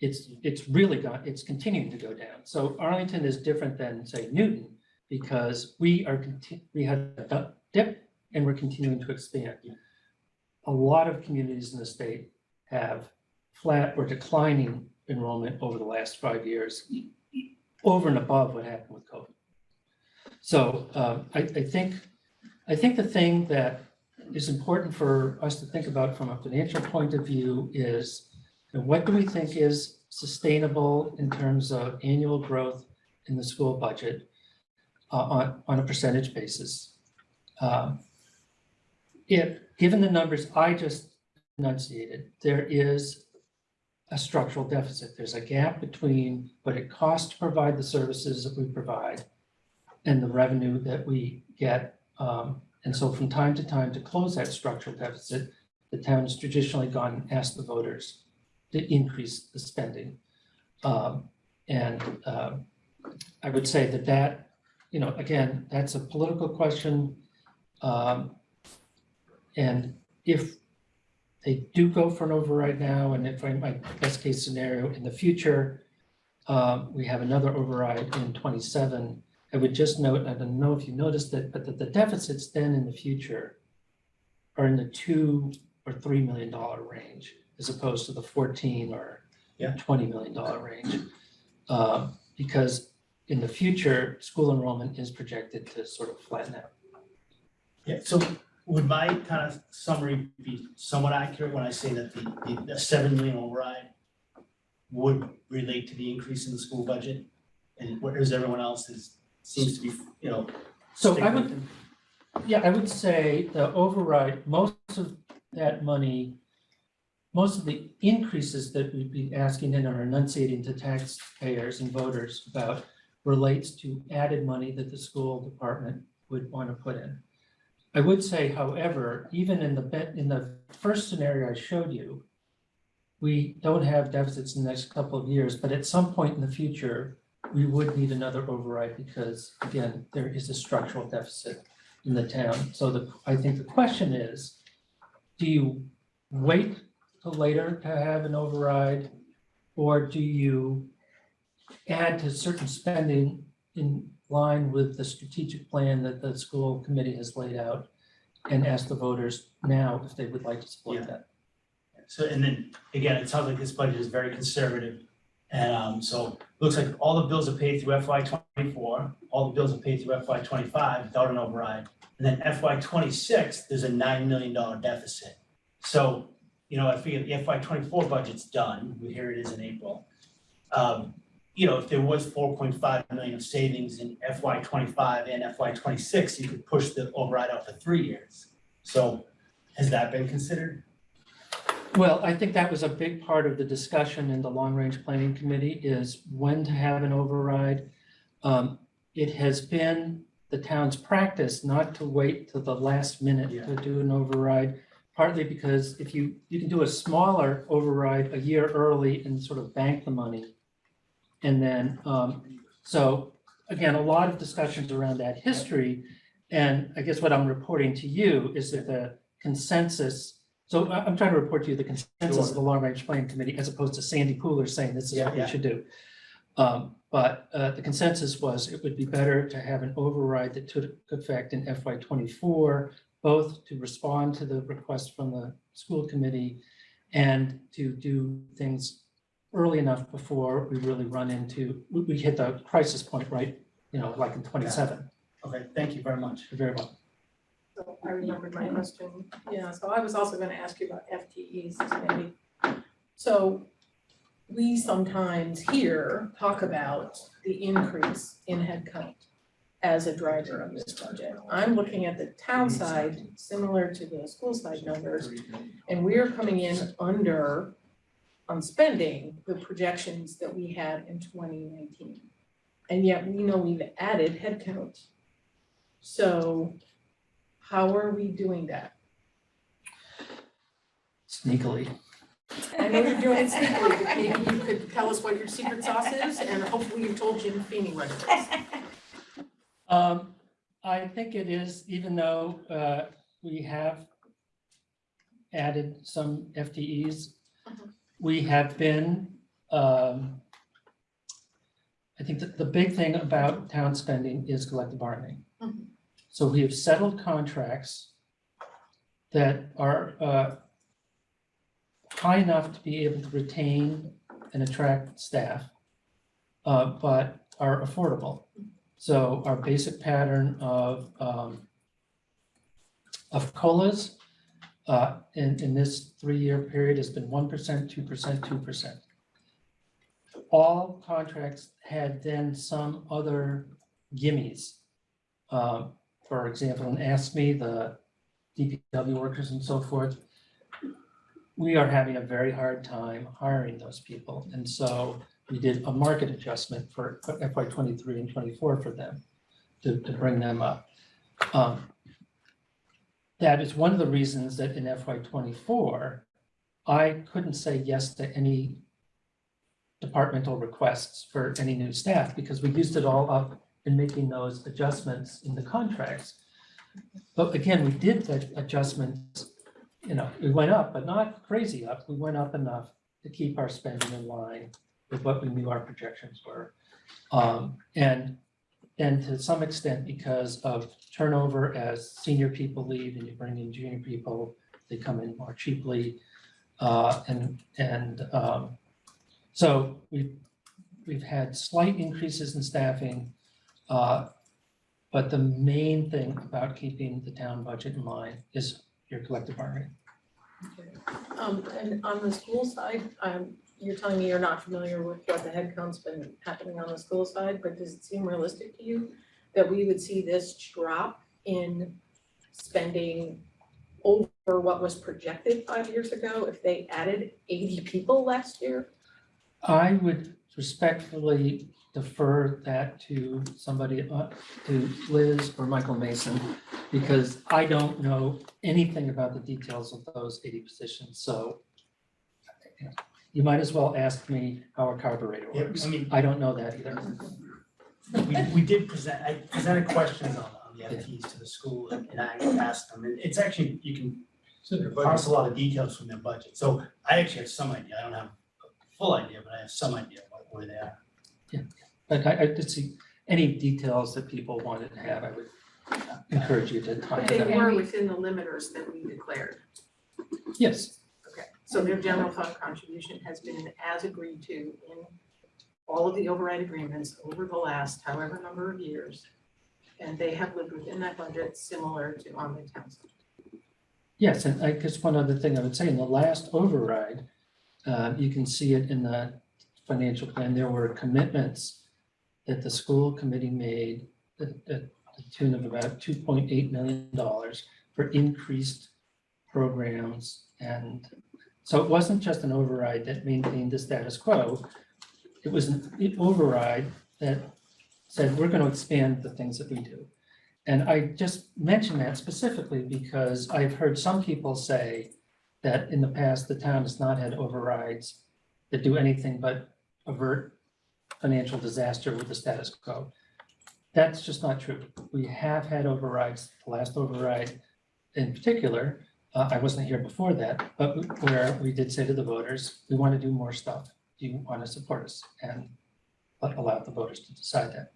it's, it's really gone, it's continuing to go down. So Arlington is different than, say, Newton, because we are, we had a dip and we're continuing to expand. A lot of communities in the state have flat or declining enrollment over the last five years, over and above what happened with COVID. So um, I, I think, I think the thing that is important for us to think about from a financial point of view is, what do we think is sustainable in terms of annual growth in the school budget uh, on, on a percentage basis? Um, If, given the numbers I just enunciated, there is a structural deficit. There's a gap between what it costs to provide the services that we provide and the revenue that we get um, and so from time to time, to close that structural deficit, the town has traditionally gone and asked the voters to increase the spending. Um, And um, I would say that that, you know, again, that's a political question. Um, And if they do go for an override now, and if I, my best case scenario in the future, um, we have another override in twenty-seven, I would just note, I don't know if you noticed it, but that the deficits then in the future are in the two or three million dollar range as opposed to the fourteen or Yeah. twenty million dollar range. Um, because in the future, school enrollment is projected to sort of flatten out. Yeah, so would my kind of summary be somewhat accurate when I say that the, the- the seven million override would relate to the increase in the school budget? And whereas everyone else is, seems to be, you know. So I would. Yeah, I would say the override, most of that money, most of the increases that we'd be asking and are enunciating to taxpayers and voters about relates to added money that the school department would want to put in. I would say, however, even in the bet, in the first scenario I showed you, we don't have deficits in the next couple of years, but at some point in the future, we would need another override because, again, there is a structural deficit in the town. So the, I think the question is, do you wait till later to have an override? Or do you add to certain spending in line with the strategic plan that the school committee has laid out? And ask the voters now if they would like to support Yeah. that? So, and then, again, it sounds like this budget is very conservative. And, um, so, looks like all the bills are paid through FY twenty-four, all the bills are paid through FY twenty-five without an override. And then FY twenty-six, there's a nine million dollar deficit. So, you know, I figure the FY twenty-four budget's done, here it is in April. Um, you know, if there was four point five million of savings in FY twenty-five and FY twenty-six, you could push the override out for three years. So has that been considered? Well, I think that was a big part of the discussion in the long-range planning committee is when to have an override. Um, it has been the town's practice not to wait to the last minute to do an override. Partly because if you, you can do a smaller override a year early and sort of bank the money. And then, um, so again, a lot of discussions around that history. And I guess what I'm reporting to you is that the consensus so I'm trying to report to you the consensus of the long range planning committee as opposed to Sandy Pooler saying this is what we Yeah, yeah. should do. Um, but uh, the consensus was it would be better to have an override that took effect in FY twenty-four, both to respond to the request from the school committee and to do things early enough before we really run into, we, we hit the crisis point, right? You know, like in twenty-seven, Okay, thank you very much. very well. So I remembered my question, yeah, so I was also gonna ask you about FTEs, maybe. So we sometimes here talk about the increase in headcount as a driver of this budget. I'm looking at the town side, similar to the school side numbers, and we're coming in under on spending the projections that we had in twenty nineteen. And yet we know we've added headcount. So how are we doing that? Sneakily. I know you're doing it sneakily, but maybe you could tell us what your secret sauce is, and hopefully you told Jim Feeney what it is. Um, I think it is, even though, uh, we have added some FTEs, Mhm. We have been, um, I think that the big thing about town spending is collective bargaining. Mhm. So we have settled contracts that are, uh, high enough to be able to retain and attract staff, uh, but are affordable. So our basic pattern of, um, of COLAs, uh, in, in this three-year period has been one percent, two percent, two percent. All contracts had then some other gimmies. Um, for example, in AFSCME, the DPW workers and so forth, we are having a very hard time hiring those people. And so we did a market adjustment for FY twenty-three and twenty-four for them to, to bring them up. Um, That is one of the reasons that in FY twenty-four, I couldn't say yes to any departmental requests for any new staff because we used it all up in making those adjustments in the contracts. But again, we did the adjustments, you know, we went up, but not crazy up. We went up enough to keep our spending in line with what we knew our projections were. Um, and, and to some extent because of turnover as senior people leave and you bring in junior people, they come in more cheaply. Uh, and, and, um, so we've, we've had slight increases in staffing. Uh, but the main thing about keeping the town budget in line is your collective bargaining. Um, and on the school side, um, you're telling me you're not familiar with what the headcount's been happening on the school side, but does it seem realistic to you that we would see this drop in spending over what was projected five years ago if they added eighty people last year? I would respectfully defer that to somebody, uh, to Liz or Michael Mason, because I don't know anything about the details of those eighty positions, so you might as well ask me how a carburetor Yeah, works. I mean, I don't know that either. we, we did present, I presented questions on, on the FTEs to the school and and I asked them, and it's actually, you can It's in their budget. parse a lot of details from their budget. So I actually have some idea, I don't have a full idea, but I have some idea what, where they are. Yeah. But I, I did see any details that people wanted to have, I would encourage you to But find they them. were within the limiters that we declared. Yes, Okay, so their general fund contribution has been as agreed to in all of the override agreements over the last however number of years. And they have lived within that budget similar to on the town. Yes, and I guess one other thing I would say, in the last override, uh, you can see it in the financial plan, there were commitments that the school committee made at, at the tune of about two point eight million dollars for increased programs. And so it wasn't just an override that maintained the status quo. It was an override that said, we're going to expand the things that we do. And I just mention that specifically because I've heard some people say that in the past, the town has not had overrides that do anything but avert financial disaster with the status quo. That's just not true. We have had overrides, the last override in particular, uh, I wasn't here before that, but where we did say to the voters, we want to do more stuff. Do you want to support us? And allow the voters to decide that.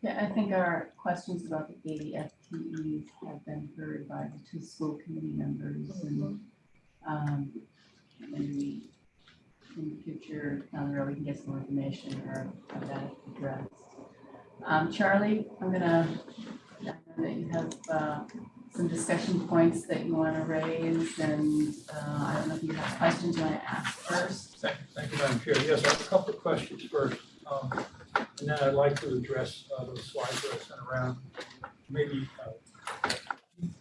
Yeah, I think our questions about the eighty FTEs have been heard by the two school committee members and um, and we, in the future, road, we can get some more information or have that addressed. Um, Charlie, I'm gonna, I know that you have uh, some discussion points that you wanna raise and uh, I don't know if you have questions you wanna ask first. Thank, thank you, Madam Chair. Yes, I have a couple of questions first. Um, And then I'd like to address uh, those slides that I sent around. Maybe uh,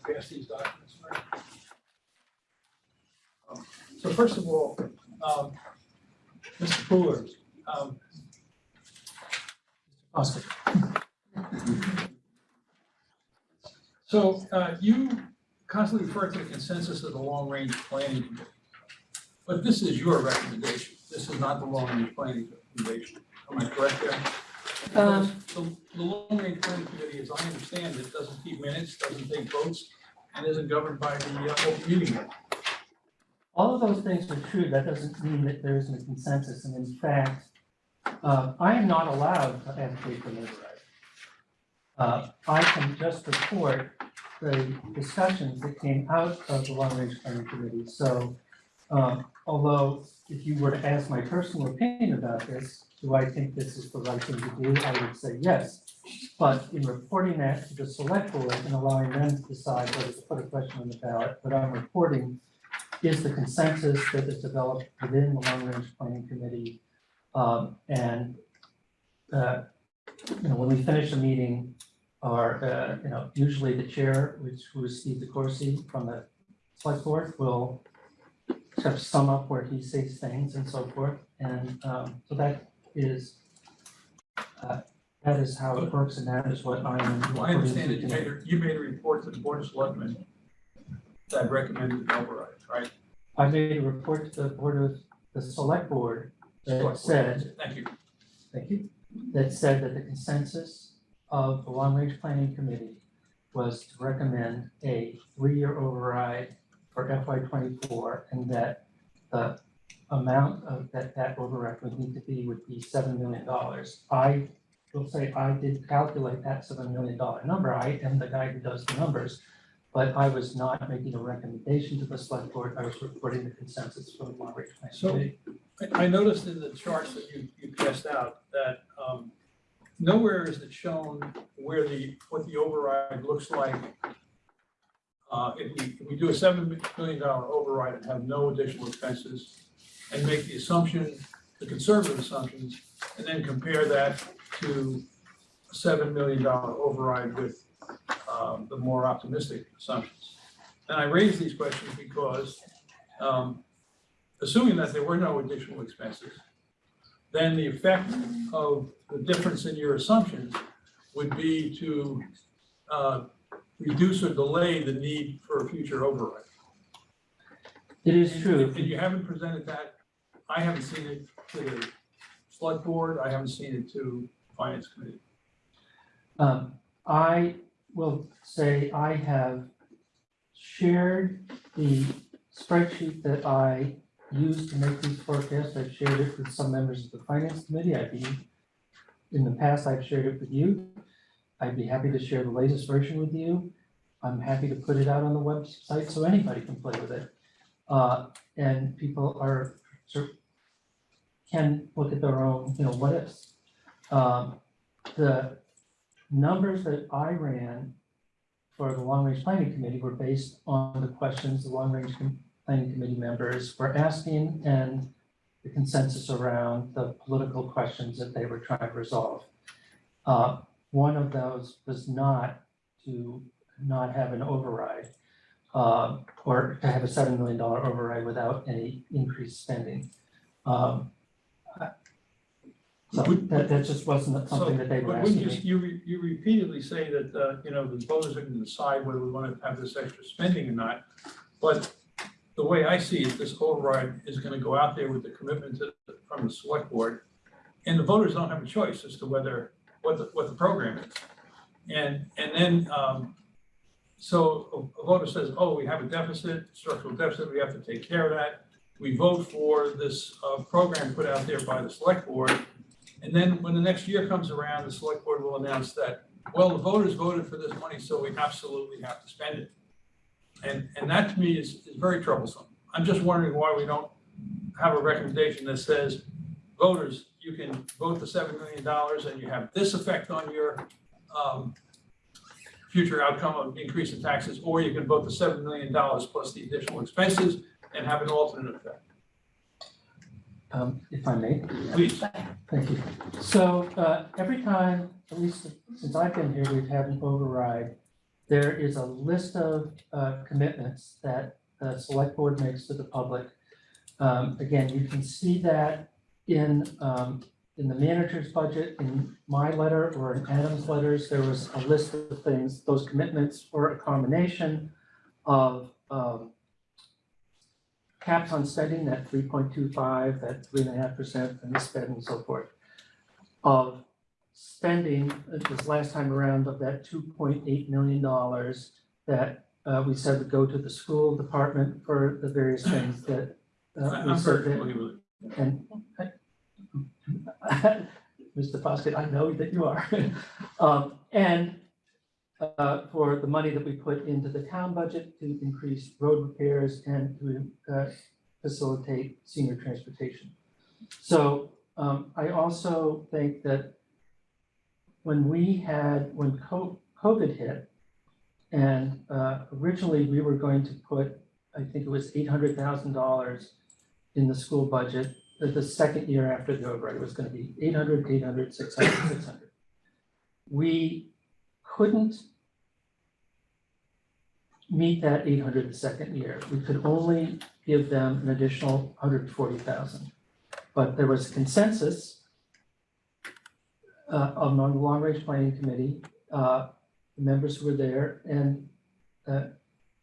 pass these documents, right? Um, So first of all, um, Mr. Pooler, um, Oscar, So uh, you constantly refer to the consensus of the long-range planning committee. But this is your recommendation. This is not the long-range planning recommendation. Am I correct there? Um, The, the long-range planning committee, as I understand it, doesn't keep minutes, doesn't take votes, and isn't governed by the uh, open meeting law. all of those things are true. That doesn't mean that there isn't a consensus. And in fact, uh, I am not allowed to advocate for override. Uh, I can just report the discussions that came out of the long range planning committee. So, um, although if you were to ask my personal opinion about this, do I think this is the right thing to do? I would say yes. But in reporting that to the select board and allowing them to decide whether to put a question on the ballot, what I'm reporting is the consensus that is developed within the long range planning committee. Um, and, uh, you know, when we finish a meeting, or, uh, you know, usually the chair, which was Steve DeCourcey from the select board, will sort of sum up where he sees things and so forth. And, um, so that is, uh, that is how it works and that is what I am. I understand that you made, a- you made a report to the board of selectmen that recommended an override, right? I made a report to the board of, the select board that Select board. said, Thank you. thank you, that said that the consensus of the long range planning committee was to recommend a three-year override for FY twenty-four and that the amount of that that override would need to be would be seven million dollars. I will say I did calculate that seven million dollar number. I am the guy who does the numbers. But I was not making a recommendation to the select board. I was reporting the consensus from the long range planning So- committee. I, I noticed in the charts that you, you passed out that, um, nowhere is it shown where the, what the override looks like. Uh, if we, if we do a seven million dollar override and have no additional expenses and make the assumption, the conservative assumptions, and then compare that to a seven million dollar override with, um, the more optimistic assumptions. And I raise these questions because, um, assuming that there were no additional expenses, then the effect of the difference in your assumptions would be to uh, reduce or delay the need for a future override. It is true. And you haven't presented that, I haven't seen it to the select board, I haven't seen it to finance committee. Um, I will say I have shared the spreadsheet that I used to make these forecasts. I've shared it with some members of the finance committee. I've been, in the past, I've shared it with you. I'd be happy to share the latest version with you. I'm happy to put it out on the website so anybody can play with it. Uh, and people are, can look at their own, you know, what ifs. Um, the numbers that I ran for the Long Range Planning Committee were based on the questions the Long Range Planning Committee members were asking and the consensus around the political questions that they were trying to resolve. Uh, One of those was not to not have an override uh, or to have a seven million dollar override without any increased spending. Um, So that, that just wasn't something that they were asking just, me. you, you repeatedly say that, uh, you know, the voters are gonna decide whether we wanna have this extra spending or not. But the way I see it, this override is gonna go out there with the commitment to, from the select board. And the voters don't have a choice as to whether, what the, what the program is. And, and then, um, so a a voter says, oh, we have a deficit, structural deficit, we have to take care of that. We vote for this, uh, program put out there by the select board. And then when the next year comes around, the select board will announce that, well, the voters voted for this money, so we absolutely have to spend it. And, and that to me is, is very troublesome. I'm just wondering why we don't have a recommendation that says, voters, you can vote the seven million dollars and you have this effect on your, um, future outcome of increase in taxes, or you can vote the seven million dollars plus the additional expenses and have an alternate effect. Um, if I may. Please. Thank you. So, uh, every time, at least since I've been here, we've had an override. There is a list of, uh, commitments that the select board makes to the public. Um, again, you can see that in, um, in the manager's budget, in my letter or in Adam's letters, there was a list of things. Those commitments were a combination of, um, caps on spending, that three point two five, that three and a half percent, and the spend and so forth. Of spending, uh, this last time around, of that two point eight million dollars that uh, we said would go to the school department for the various things that uh, we said that familiar with it. and Mr. Foskett, I know that you are. Um, and uh, for the money that we put into the town budget to increase road repairs and to uh, facilitate senior transportation. So um, I also think that when we had, when COVID hit, and uh, originally we were going to put, I think it was eight hundred thousand dollars in the school budget the, the second year after the override was gonna be 800, 800, 600, 600. We couldn't meet that eight hundred the second year. We could only give them an additional hundred forty thousand. But there was consensus uh, among the Long Range Planning Committee, uh, the members who were there, and uh,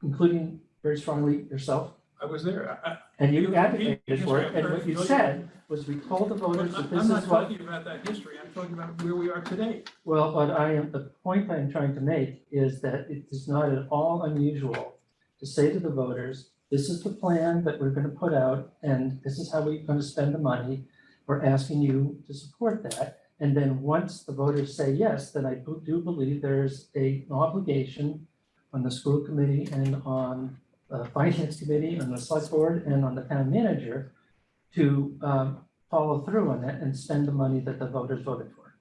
including very strongly yourself, I was there. I- and you You- advocated you- for it, and what you said was we told the voters that I'm this I'm not is what, talking about that history, I'm talking about where we are today. well, what I am, the point I'm trying to make is that it is not at all unusual to say to the voters, this is the plan that we're gonna put out, and this is how we're gonna spend the money. We're asking you to support that, and then once the voters say yes, then I do do believe there's a an obligation on the school committee and on the finance committee, on the select board, and on the town manager to um, follow through on that and spend the money that the voters voted for.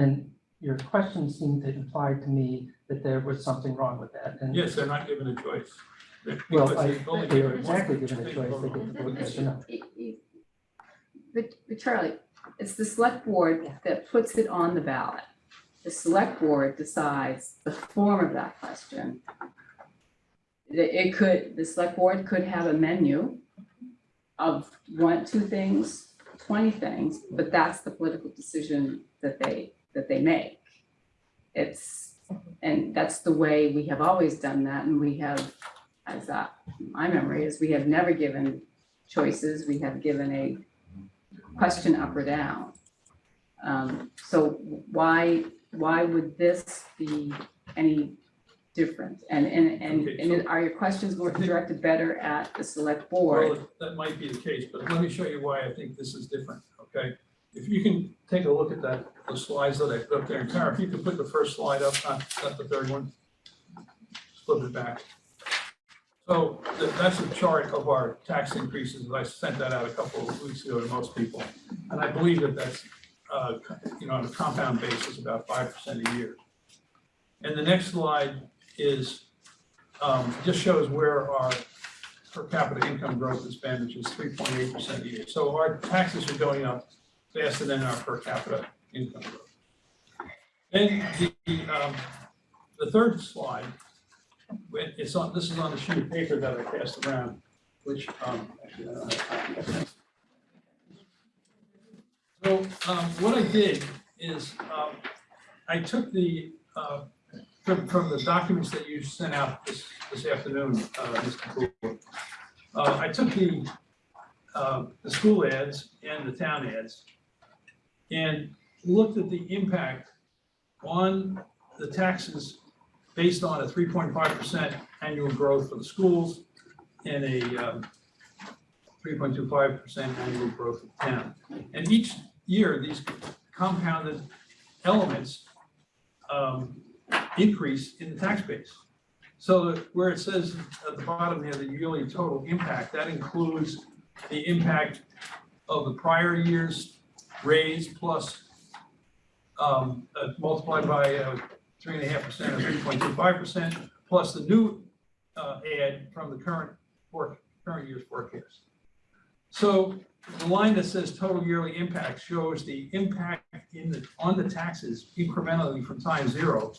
And your question seemed to imply to me that there was something wrong with that, and Yes, they're not given a choice. They- well, because I, they've only they given are exactly given a choice, they get to vote yes or no. But, but Charlie, it's the select board that puts it on the ballot. The select board decides the form of that question. It, it could, the select board could have a menu of one, two things, twenty things, but that's the political decision that they, that they make. It's, and that's the way we have always done that, and we have, as that, my memory is, we have never given choices, we have given a question up or down. Um, so why, why would this be any different? And, and, and, Okay, and are your questions more directed better at the select board? Well, that might be the case, but let me show you why I think this is different, okay? If you can take a look at that, the slides that I put up there, and Tara, if you could put the first slide up, not, not the third one. Flip it back. So th- that's a chart of our tax increases, I sent that out a couple of weeks ago to most people. And I believe that that's, uh, you know, on a compound basis, about five percent a year. And the next slide is, um, just shows where our per capita income growth has been, which is three point eight percent a year. So our taxes are going up faster than our per capita income growth. Then the, um, the third slide, it's on, this is on the sheet of paper that I passed around, which, um. So, um, what I did is, um, I took the, uh, from, from the documents that you sent out this, this afternoon, uh, Mr. Poole. Uh, I took the, uh, the school ads and the town ads and looked at the impact on the taxes based on a three point five percent annual growth for the schools and a, um, three point two five percent annual growth of town. And each year, these compounded elements um, increase in the tax base. So where it says at the bottom here, the yearly total impact, that includes the impact of the prior year's raise plus um, uh, multiplied by uh, three and a half percent or three point two five percent, plus the new uh, add from the current work, current year's forecast. So the line that says total yearly impact shows the impact in the, on the taxes incrementally from time zero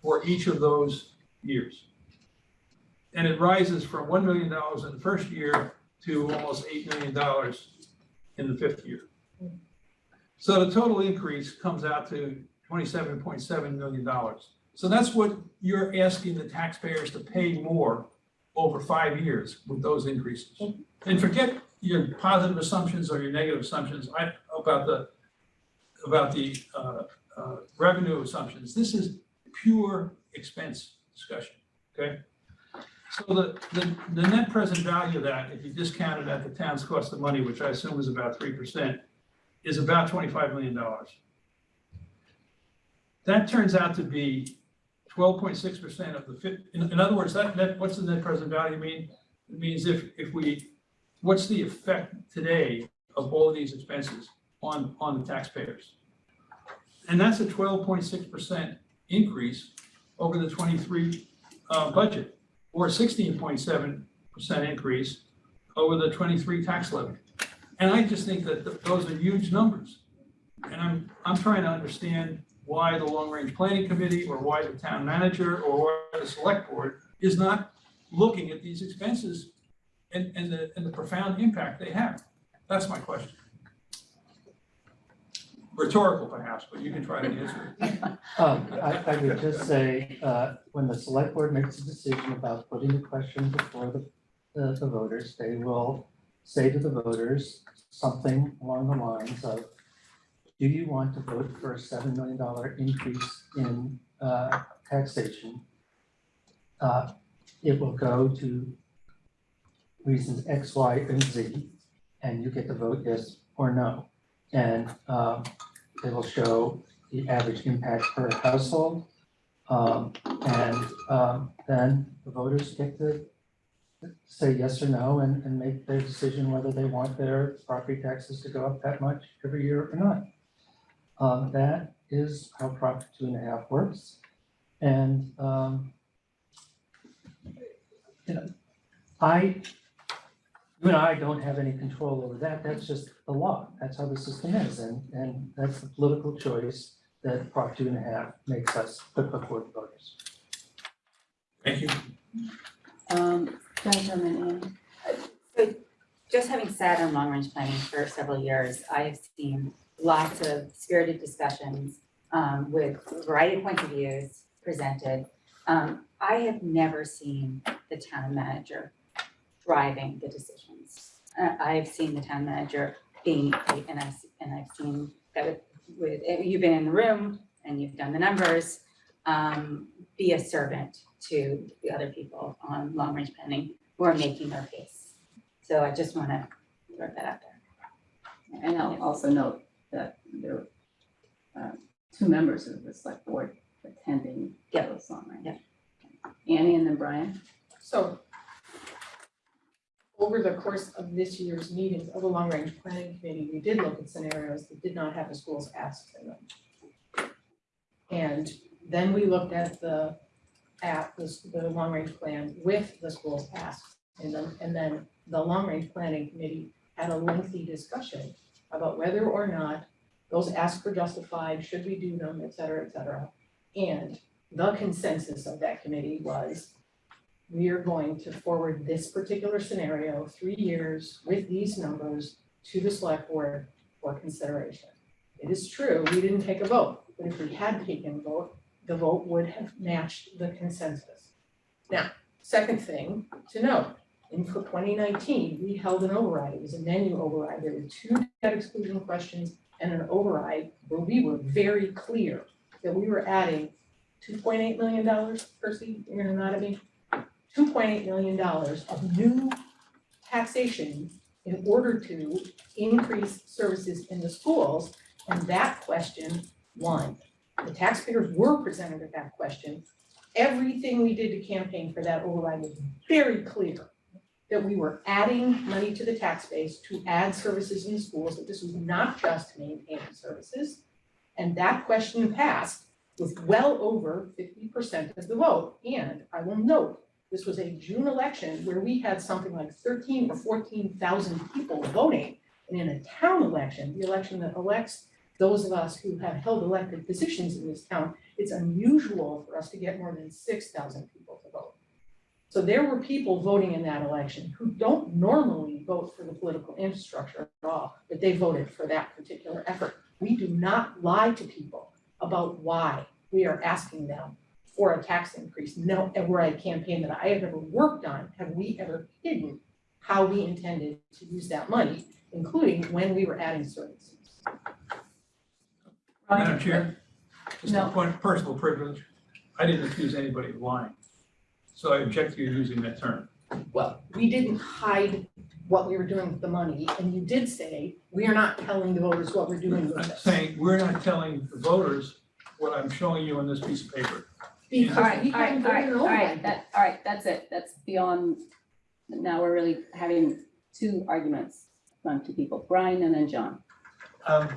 for each of those years. And it rises from one million dollars in the first year to almost eight million dollars in the fifth year. So the total increase comes out to twenty-seven point seven million dollars. So that's what you're asking the taxpayers to pay more over five years with those increases. And forget your positive assumptions or your negative assumptions I, about the, about the uh, uh, revenue assumptions. This is pure expense discussion, okay? So the, the, the net present value of that, if you discount it at the town's cost of money, which I assume is about three percent, is about twenty-five million dollars. That turns out to be twelve point six percent of the in, in other words, that, that, what's the net present value mean? It means if, if we, what's the effect today of all of these expenses on, on the taxpayers? And that's a twelve point six percent increase over the twenty-three, uh, budget, or sixteen point seven percent increase over the twenty-three tax levy. And I just think that th- those are huge numbers. And I'm, I'm trying to understand why the long-range planning committee, or why the town manager, or why the select board is not looking at these expenses and, and the, and the profound impact they have. That's my question. Rhetorical perhaps, but you can try to answer it. Um, I, I would just say, uh, when the select board makes a decision about putting the question before the, the voters, they will say to the voters something along the lines of, do you want to vote for a seven million dollar increase in, uh, taxation? Uh, it will go to reasons X, Y, and Z, and you get to vote yes or no. And, um, it will show the average impact per household. Um, and, um, then the voters get to say yes or no and, and make their decision whether they want their property taxes to go up that much every year or not. Um, that is how Prop two and a half works. And, um, you know, I, you and I don't have any control over that. That's just the law. That's how the system is. And, and that's the political choice that Prop two and a half makes us put before the voters. Thank you. Um, go Chairman So just having sat on long-range planning for several years, I have seen lots of spirited discussions um, with a variety of points of views presented. Um, I have never seen the town manager driving the decisions. Uh, I've seen the town manager being, and I've, and I've seen that with, with, you've been in the room and you've done the numbers, um, be a servant to the other people on long-range planning who are making their case. So I just want to throw that out there. And I'll also note there were uh, two members of the select board attending Yeah. those long right? Yeah. Annie and then Brian. So over the course of this year's meetings of the long range planning committee, we did look at scenarios that did not have the schools asked in them. And then we looked at the at the, the long range plan with the schools asked. And then, and then the long range planning committee had a lengthy discussion about whether or not those asks for justified, should we do them, et cetera, et cetera. And the consensus of that committee was we are going to forward this particular scenario, three years with these numbers to the select board for consideration. It is true, we didn't take a vote, but if we had taken a vote, the vote would have matched the consensus. Now, second thing to note, in for twenty nineteen, we held an override, it was a menu override, there were two debt exclusion questions and an override where we were very clear that we were adding two point eight million dollars, Percy, you're gonna nod at me? Two point eight million dollars of new taxation in order to increase services in the schools, and that question won. The taxpayers were presented with that question. Everything we did to campaign for that override was very clear that we were adding money to the tax base to add services in schools, that this was not just maintaining services. And that question passed with well over fifty percent of the vote. And I will note, this was a June election where we had something like thirteen or fourteen thousand people voting. And in a town election, the election that elects those of us who have held elected positions in this town, it's unusual for us to get more than six thousand people to vote. So there were people voting in that election who don't normally vote for the political infrastructure at all, but they voted for that particular effort. We do not lie to people about why we are asking them for a tax increase. No, ever a campaign that I have ever worked on, have we ever hidden how we intended to use that money, including when we were adding services. Madam Chair, just a No. point of personal privilege, I didn't accuse anybody of lying. So I object to you using that term. Well, we didn't hide what we were doing with the money, and you did say, we are not telling the voters what we're doing with I'm this. saying, we're not telling the voters what I'm showing you on this piece of paper. Because Alright, we haven't alright, voted alright, an override alright, that, alright, that's it, that's beyond, now we're really having two arguments from two people, Brian and then John. Um,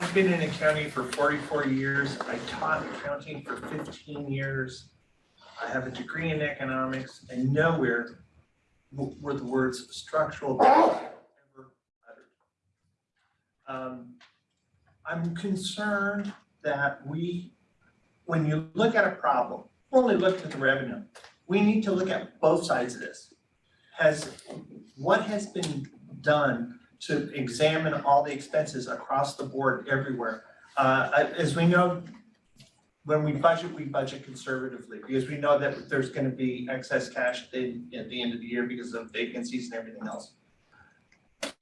I've been in accounting for forty-four years. I taught accounting for fifteen years. I have a degree in economics and nowhere were the words structural ever uttered. Um, I'm concerned that we, when you look at a problem, only looking at the revenue. We need to look at both sides of this. Has, what has been done to examine all the expenses across the board everywhere. Uh, as we know, when we budget, we budget conservatively because we know that there's gonna be excess cash at the, at the end of the year because of vacancies and everything else.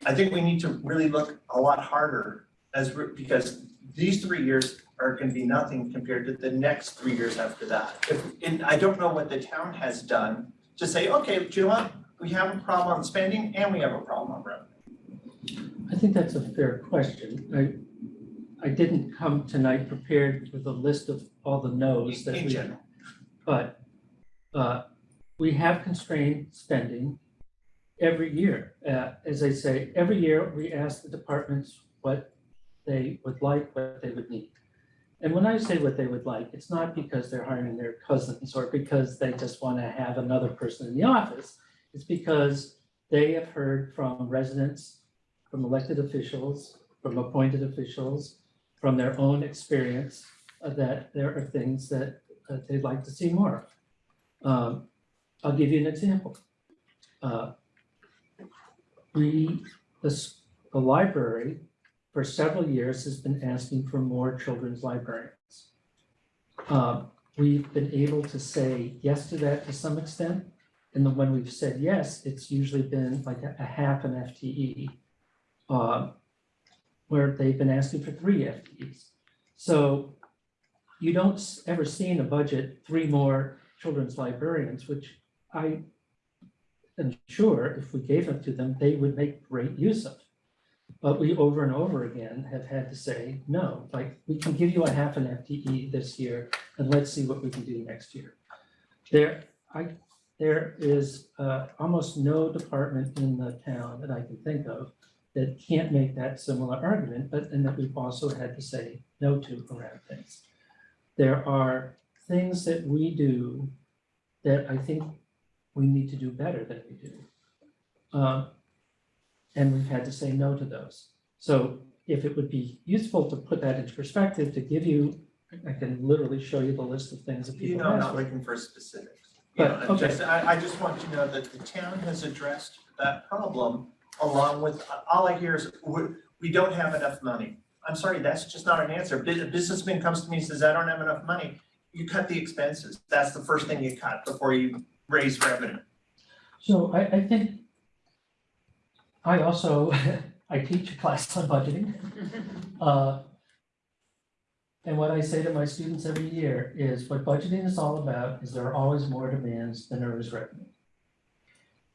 I think we need to really look a lot harder as because these three years are gonna be nothing compared to the next three years after that. If, and I don't know what the town has done to say, okay, do you know what? We have a problem on spending and we have a problem on revenue. I think that's a fair question. I, I didn't come tonight prepared with a list of all the no's that In we. general. But, uh, we have constrained spending every year. Uh, as I say, every year we ask the departments what they would like, what they would need. And when I say what they would like, it's not because they're hiring their cousins or because they just want to have another person in the office. It's because they have heard from residents from elected officials, from appointed officials, from their own experience, uh, that there are things that uh, they'd like to see more of. Um, I'll give you an example. Uh, We, the, the library, for several years has been asking for more children's librarians. Um, We've been able to say yes to that to some extent. And when we've said yes, it's usually been like a a half an FTE uh, where they've been asking for three FTEs. So you don't ever see in a budget three more children's librarians, which I am sure if we gave them to them, they would make great use of. But we over and over again have had to say, no, like, we can give you a half an FTE this year and let's see what we can do next year. There, I, there is uh, almost no department in the town that I can think of that can't make that similar argument, but and that we've also had to say no to around things. There are things that we do that I think we need to do better than we do. Um, And we've had to say no to those. So if it would be useful to put that into perspective, to give you, I can literally show you the list of things that You people know, I'm not for. looking for specifics. You know, okay. just, I, I just want you to know that the town has addressed that problem along with, all I hear is, we, we don't have enough money. I'm sorry, that's just not an answer. A businessman comes to me and says, I don't have enough money. You cut the expenses. That's the first thing you cut before you raise revenue. So I, I think I also, I teach a class on budgeting. Uh, And what I say to my students every year is what budgeting is all about is there are always more demands than there is revenue.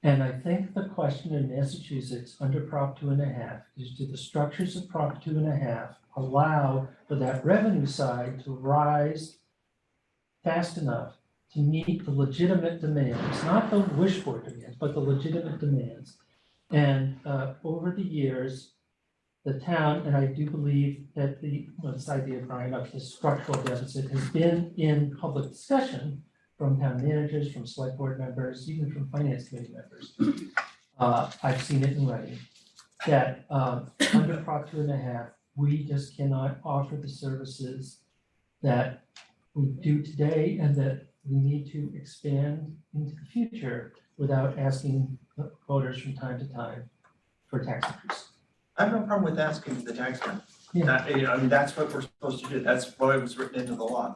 And I think the question in Massachusetts under Prop two and a half is do the structures of Prop two and a half allow for that revenue side to rise fast enough to meet the legitimate demands, not the wish for demands, but the legitimate demands. And uh, over the years, the town, and I do believe that the, well, this idea, of Brian, of the structural deficit has been in public discussion from town managers, from select board members, even from finance committee members. Uh, I've seen it in writing, that um, under Prop two and a half, we just cannot offer the services that we do today and that we need to expand into the future without asking voters from time to time for tax increase. I have no problem with asking the taxman. Yeah. That, you know, I mean, that's what we're supposed to do. That's what it was written into the law.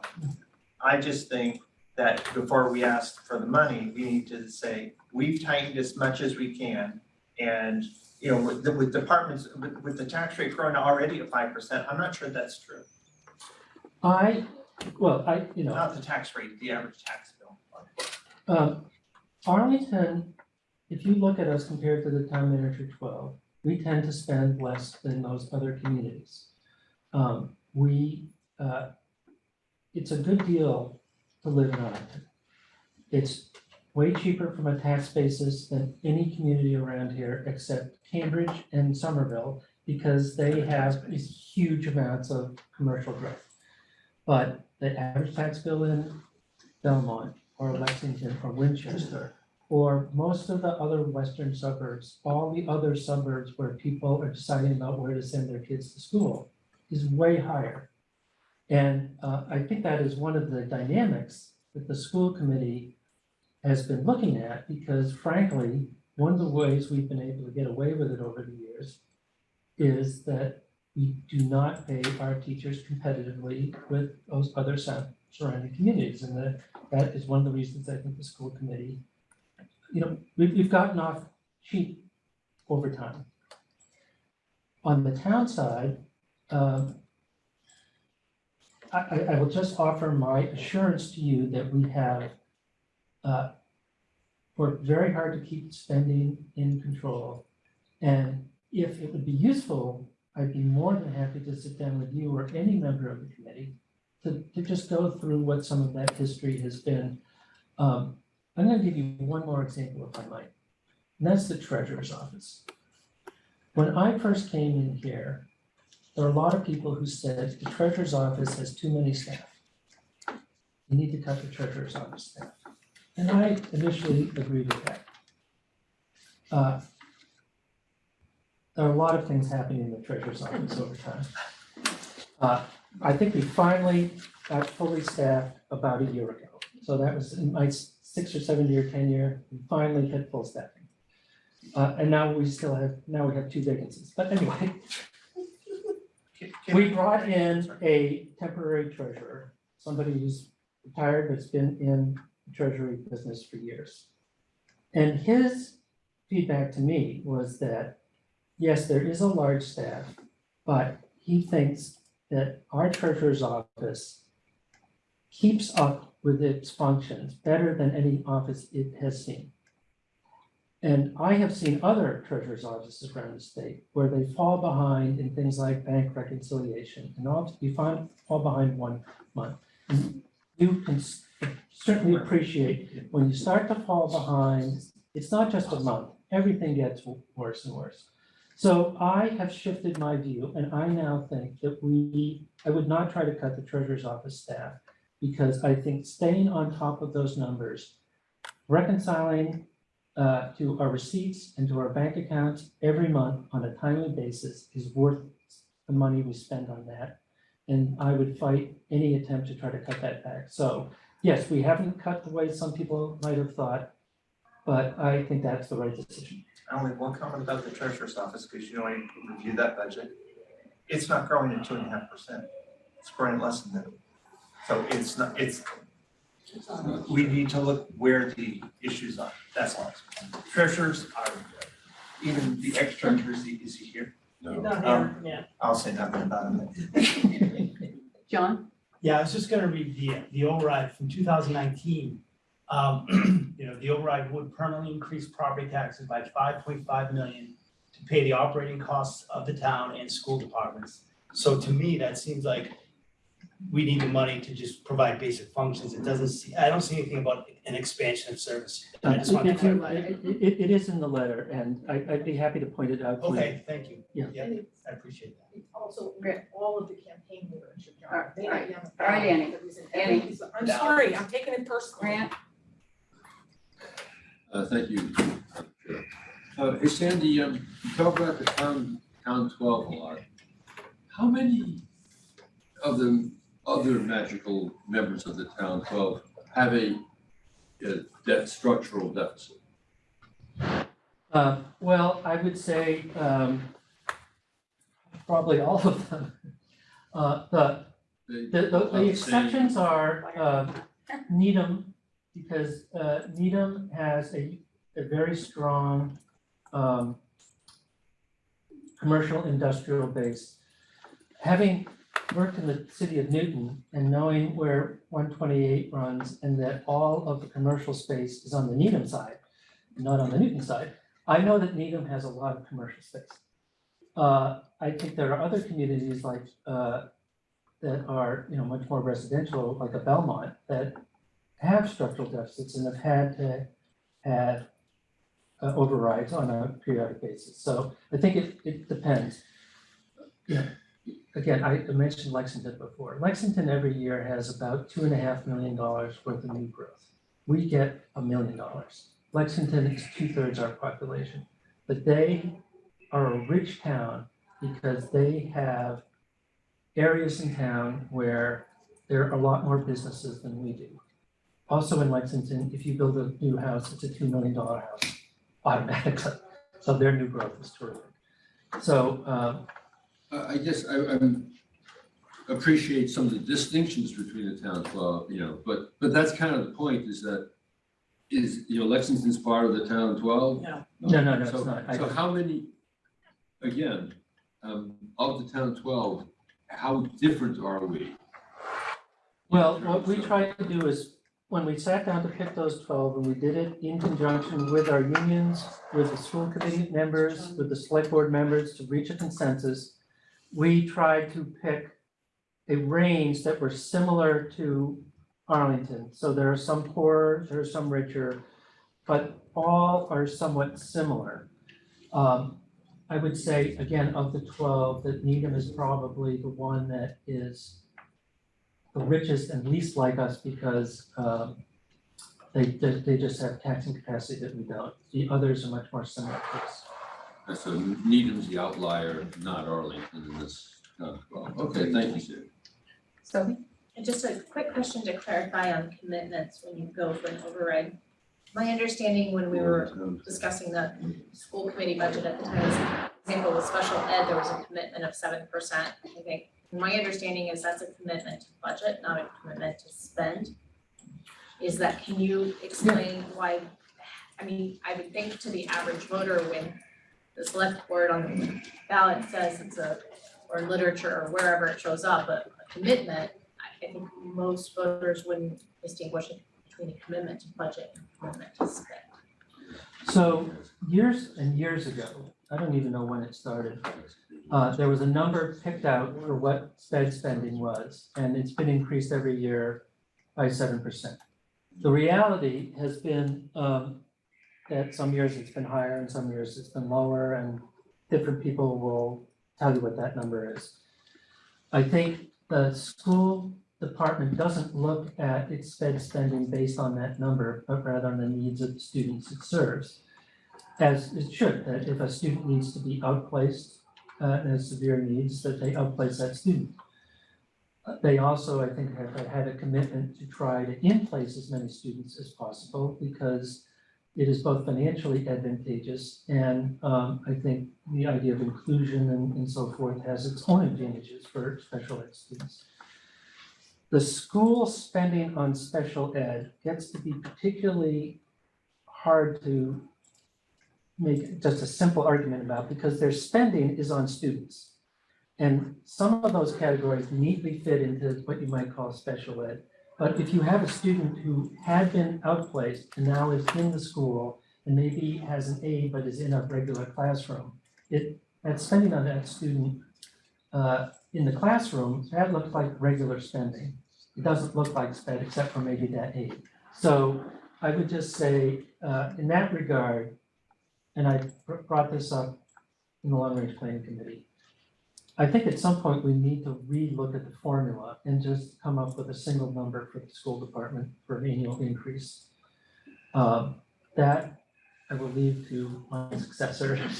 I just think that before we ask for the money, we need to say, we've tightened as much as we can. And, you know, with, the- with departments, with, with the tax rate growing already at five percent, I'm not sure that's true. I, well, I, you know, Not the tax rate, the average tax bill. um, Arlington, if you look at us compared to the town manager twelve, we tend to spend less than those other communities. Um, we, uh, it's a good deal to live in Arlington. It's way cheaper from a tax basis than any community around here except Cambridge and Somerville because they have these huge amounts of commercial growth. But the average tax bill in Belmont or Lexington or Winchester or most of the other western suburbs, all the other suburbs where people are deciding about where to send their kids to school is way higher. And uh, I think that is one of the dynamics that the school committee has been looking at because frankly, one of the ways we've been able to get away with it over the years is that we do not pay our teachers competitively with those other surrounding communities. And that, that is one of the reasons I think the school committee, you know, we've, we've gotten off cheap over time. On the town side, um, I, I, will just offer my assurance to you that we have uh, worked very hard to keep spending in control. And if it would be useful, I'd be more than happy to sit down with you or any member of the committee to, to just go through what some of that history has been. Um, I'm gonna give you one more example if I might, and that's the treasurer's office. When I first came in here, there are a lot of people who said the treasurer's office has too many staff. You need to cut the treasurer's office staff. And I initially agreed with that. Uh, There are a lot of things happening in the treasurer's office over time. Uh, I think we finally got fully staffed about a year ago. So that was in my six or seven year tenure, we finally hit full staffing. Uh, and now we still have, now we have two vacancies, but anyway, we brought in a temporary treasurer, somebody who's retired, but's been in the treasury business for years. And his feedback to me was that, yes, there is a large staff, but he thinks that our treasurer's office keeps up with its functions better than any office it has seen. And I have seen other treasurer's offices around the state where they fall behind in things like bank reconciliation and all, you find, fall behind one month. And You can certainly appreciate when you start to fall behind, it's not just a month, everything gets worse and worse. So I have shifted my view and I now think that we, I would not try to cut the treasurer's office staff. because I think staying on top of those numbers, reconciling uh, to our receipts and to our bank accounts every month on a timely basis is worth the money we spend on that. And I would fight any attempt to try to cut that back. So yes, we haven't cut the way some people might have thought, but I think that's the right decision. I only one comment about the treasurer's office, because you know, I reviewed that budget. It's not growing at two and a half percent. It's growing less than that. So it's not, it's, we need to look where the issues are, that's all. Treasurers are, even the ex-treasurer, is he, is he here? Um, yeah. I'll say nothing about him. John? Yeah, I was just gonna read the, the override from two thousand nineteen. Um, you know, the override would permanently increase property taxes by five point five million to pay the operating costs of the town and school departments. So to me, that seems like we need the money to just provide basic functions. It doesn't see, I don't see anything about an expansion of service. And I just want to If clarify. It, it- it is in the letter, and I, I'd be happy to point it out to you. Okay, thank you. Yeah. I appreciate that. Also, read all of the campaign literature, John. Alright, They are young. Alright, Annie. Annie. Annie. I'm sorry, I'm taking it personally. Grant? Uh, thank you. Uh, hey Sandy, um, you talk about the town, town twelve a lot. How many of the other magical members of the town twelve have a, a debt, structural deficit? Uh, well, I would say, um, probably all of them. Uh, the, They- the, the- the same- exceptions are, uh, Needham, because, uh, Needham has a, a very strong, um, commercial industrial base. Having worked in the city of Newton and knowing where one twenty-eight runs and that all of the commercial space is on the Needham side, not on the Newton side, I know that Needham has a lot of commercial space. Uh, I think there are other communities like, uh, that are, you know, much more residential, like a Belmont, that have structural deficits and have had to have uh, overrides on a periodic basis. So I think it, it depends. Know, again, I mentioned Lexington before. Lexington every year has about two and a half million dollars worth of new growth. We get a million dollars. Lexington is two-thirds our population, but they are a rich town because they have areas in town where there are a lot more businesses than we do. Also in Lexington, if you build a new house, it's a two million dollar house automatically. So their new growth is terrific. So, um, I, I guess I, I'm, appreciate some of the distinctions between the town twelve, you know, but, but that's kind of the point is that is, you know, Lexington's part of the town twelve? No. No, no, no, it's So- not. I- So how many, again, um, of the town twelve, how different are we? Well, what we tried to do is, when we sat down to pick those twelve, and we did it in conjunction with our unions, with the school committee members, with the select board members to reach a consensus, we tried to pick a range that were similar to Arlington. So there are some poorer, there are some richer, but all are somewhat similar. Um, I would say, again, of the twelve, that Needham is probably the one that is the richest and least like us because they, they they just have taxing capacity that we don't. The others are much more similar to us. Uh, So Needham's the outlier, not Arlington in this town twelve. Okay, thank you, Sue. So, And just a quick question to clarify on commitments when you go for an override. My understanding when we were discussing the school committee budget at the time, was, for example, with special ed, there was a commitment of seven percent, I think. My understanding is that's a commitment to budget, not a commitment to spend. Is that, can you explain why, I mean, I would think to the average voter when the select board on the ballot says it's a, or literature or wherever it shows up, a a commitment, I think most voters wouldn't distinguish between a commitment to budget and a commitment to spend. So years and years ago, I don't even know when it started, uh, there was a number picked out for what sped spending was, and it's been increased every year by seven percent. The reality has been, um, that some years it's been higher and some years it's been lower, and different people will tell you what that number is. I think the school department doesn't look at its sped spending based on that number, but rather on the needs of the students it serves. As it should, that if a student needs to be outplaced, uh, and has severe needs, that they outplace that student. They also, I think, have had a commitment to try to in-place as many students as possible because it is both financially advantageous and um, I think the idea of inclusion and, and so forth has its own advantages for special ed students. The school spending on special ed gets to be particularly hard to make just a simple argument about because their spending is on students. And some of those categories neatly fit into what you might call special ed. But if you have a student who had been outplaced and now is in the school and maybe has an aide but is in a regular classroom, it, that spending on that student uh, in the classroom, that looks like regular spending. It doesn't look like sped except for maybe that aide. So I would just say, uh, in that regard, and I brought this up in the long range planning committee. I think at some point we need to relook at the formula and just come up with a single number for the school department for an annual increase. Um, that I will leave to my successor.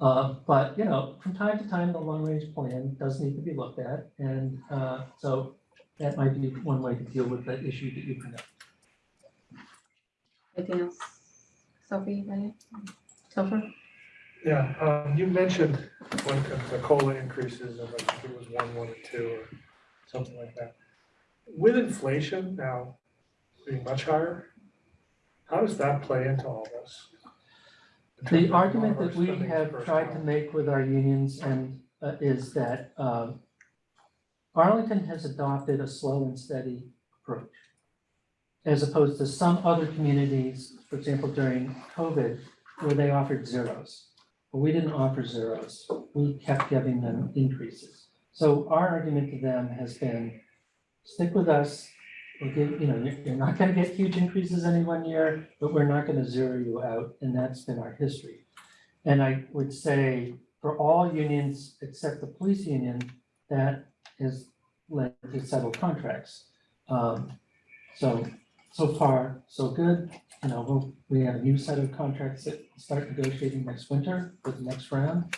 Uh, but, you know, from time to time, the long range plan does need to be looked at, and, uh, so that might be one way to deal with that issue that you bring up. Anything else? Sophie? Topher? Yeah, um, you mentioned when the COLA increases of, I think it was one, one and two or something like that. With inflation now being much higher, how does that play into all this? In terms The of argument our that we spending have per tried to make with our unions and uh, is that um, Arlington has adopted a slow and steady approach. As opposed to some other communities, for example, during COVID, where they offered zeros. But we didn't offer zeros. We kept giving them increases. So our argument to them has been, stick with us. We'll give, you know, you're, you're not gonna get huge increases any one year, but we're not gonna zero you out, and that's been our history. And I would say for all unions except the police union, that has led to settled contracts. Um, so, so far, so good, you know, we'll, we have a new set of contracts that start negotiating next winter for the next round.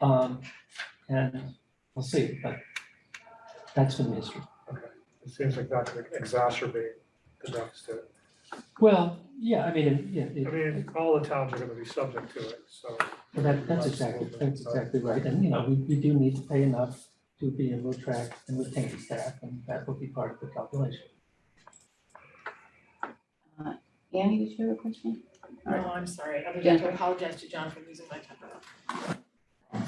Um, and we'll see, but that's been the history. It seems like that could exacerbate the deficit. Well, yeah, I mean, yeah, it- I mean, all the towns are gonna be subject to it, so. That, that's exactly, that's exactly right, and, you know, we, we do need to pay enough to be able to attract and retain staff, and that will be part of the calculation. Annie, did you have a question? No, I'm sorry, other than to apologize to John for losing my temper.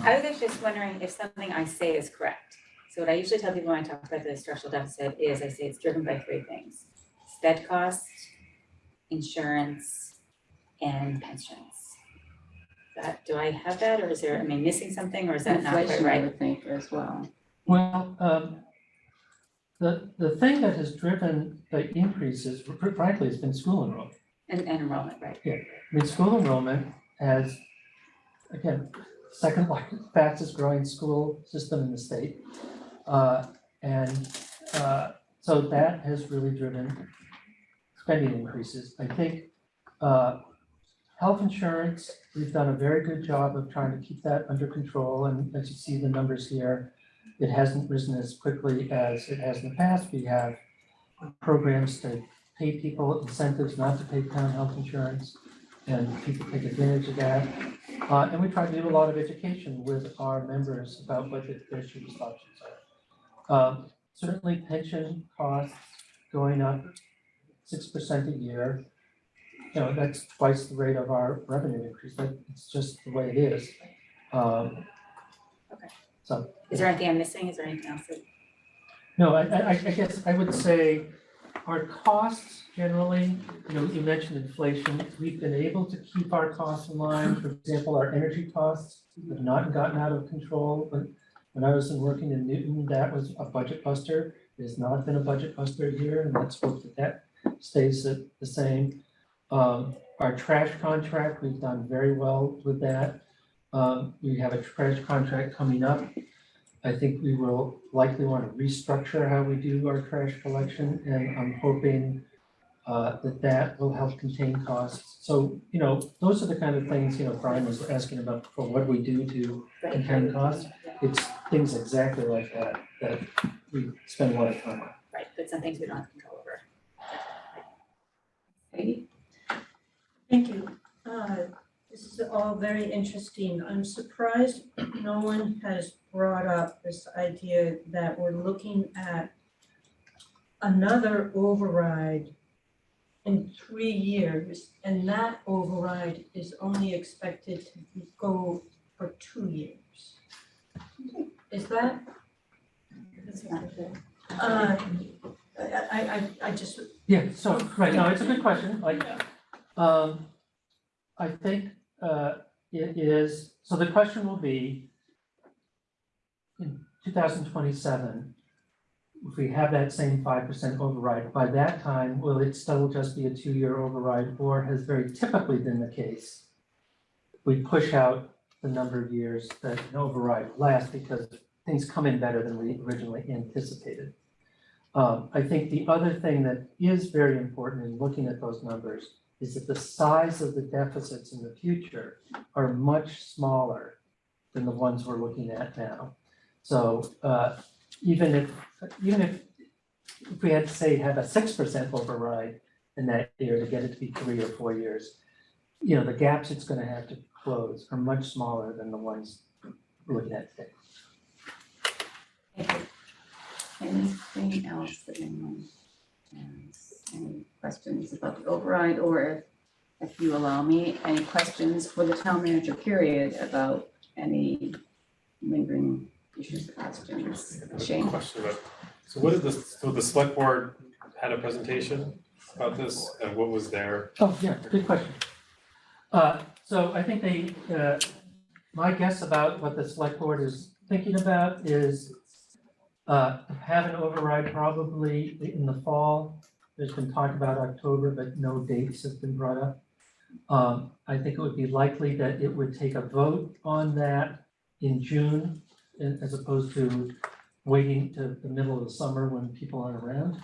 I was just wondering if something I say is correct. So what I usually tell people when I talk about the structural deficit is I say it's driven by three things. Sped cost, insurance, and pensions. That, do I have that, or is there, am I missing something, or is that not quite Inflation, I would think, as well. Well, um, the, the thing that has driven the increases, fr- frankly, has been school enrollment. And, and enrollment, right? I mean, school enrollment has, again, second largest, fastest growing school system in the state. Uh, and, uh, so that has really driven spending increases. I think, uh, health insurance, we've done a very good job of trying to keep that under control, and as you see the numbers here, it hasn't risen as quickly as it has in the past. We have programs to pay people incentives not to pay town health insurance, and people take advantage of that. Uh, and we try to do a lot of education with our members about what the- their cheapest options are. Um, certainly pension costs going up six percent a year. You know, that's twice the rate of our revenue increase, that, it's just the way it is. Um, Okay. So, Is there anything I'm missing? Is there anything else that? No, I, I, I guess I would say our costs generally, you know, you mentioned inflation, we've been able to keep our costs in line. For example, our energy costs have not gotten out of control, but when I was working in Newton, that was a budget buster. It has not been a budget buster here, and let's hope that that stays the same. Um, our trash contract, we've done very well with that. Um, we have a trash contract coming up I think we will likely want to restructure how we do our trash collection, and I'm hoping uh, that that will help contain costs. So, you know, those are the kind of things, you know, Brian was asking about before, what do we do to contain costs? It's things exactly like that, that we spend a lot of time on. Right, but some things we don't have control over. Katie? Thank you. Uh, This is all very interesting. I'm surprised no one has brought up this idea that we're looking at another override in three years, and that override is only expected to go for two years. Is that, uh, I, I, I- I just, Yeah, so, right, no, it's a good question, like, um, I think, uh, it is, so the question will be in two thousand twenty-seven, if we have that same five percent override, by that time, will it still just be a two-year override, or has very typically been the case? We push out the number of years that an override lasts because things come in better than we originally anticipated. Um, I think the other thing that is very important in looking at those numbers is that the size of the deficits in the future are much smaller than the ones we're looking at now. So, uh, even if, even if, if we had to say have a six percent override in that year to get it to be three or four years, you know, the gaps it's gonna have to close are much smaller than the ones we're looking at today. Anything else that anyone has? Any questions about the override, or if, if you allow me, any questions for the town manager period about any lingering issues, or questions? Shane? Question about, so what did the, so the select board had a presentation about this and what was there? Oh, yeah, good question. Uh, so I think they, uh, my guess about what the select board is thinking about is uh, have an override probably in the fall. There's been talk about October, but no dates have been brought up. Um, I think it would be likely that it would take a vote on that in June as opposed to waiting to the middle of the summer when people aren't around.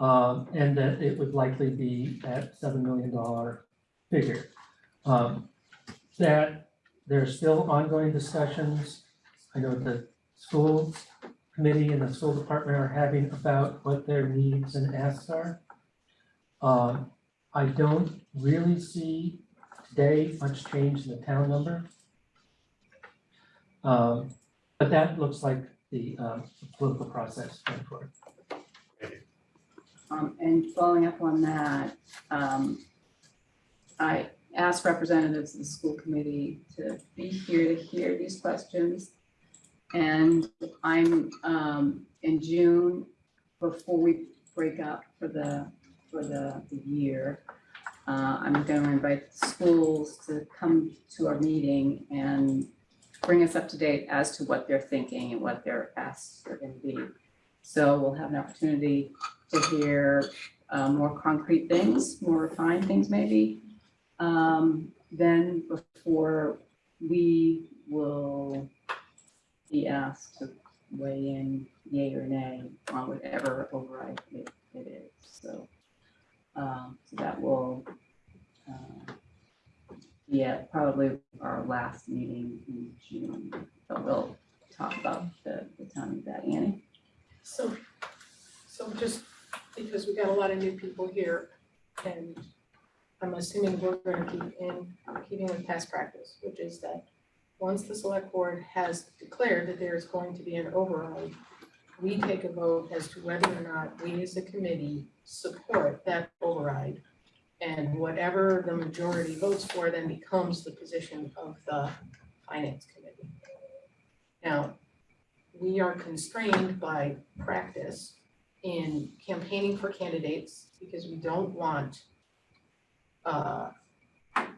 Um, and that it would likely be at seven million dollar figure. Um, that there are still ongoing discussions. I know the school committee and the school department are having about what their needs and asks are. Um, I don't really see today much change in the town number. Um, but that looks like the, um, political process going forward. Um, and following up on that, um, I asked representatives of the school committee to be here to hear these questions. And I'm, um, in June, before we break up for the, for the, the year, uh, I'm gonna invite schools to come to our meeting and bring us up to date as to what they're thinking and what their asks are gonna be. So we'll have an opportunity to hear uh, more concrete things, more refined things maybe. Um, then before we will be asked to weigh in yay or nay on whatever override it, it is, so. Um, so that will, uh, be at probably our last meeting in June, but we'll talk about the, the timing of that, Annie. So, so just because we got a lot of new people here and I'm assuming we're gonna keep in, keeping with past practice, which is that once the select board has declared that there is going to be an override, we take a vote as to whether or not we as a committee support that override. And whatever the majority votes for then becomes the position of the finance committee. Now, we are constrained by practice in campaigning for candidates because we don't want uh,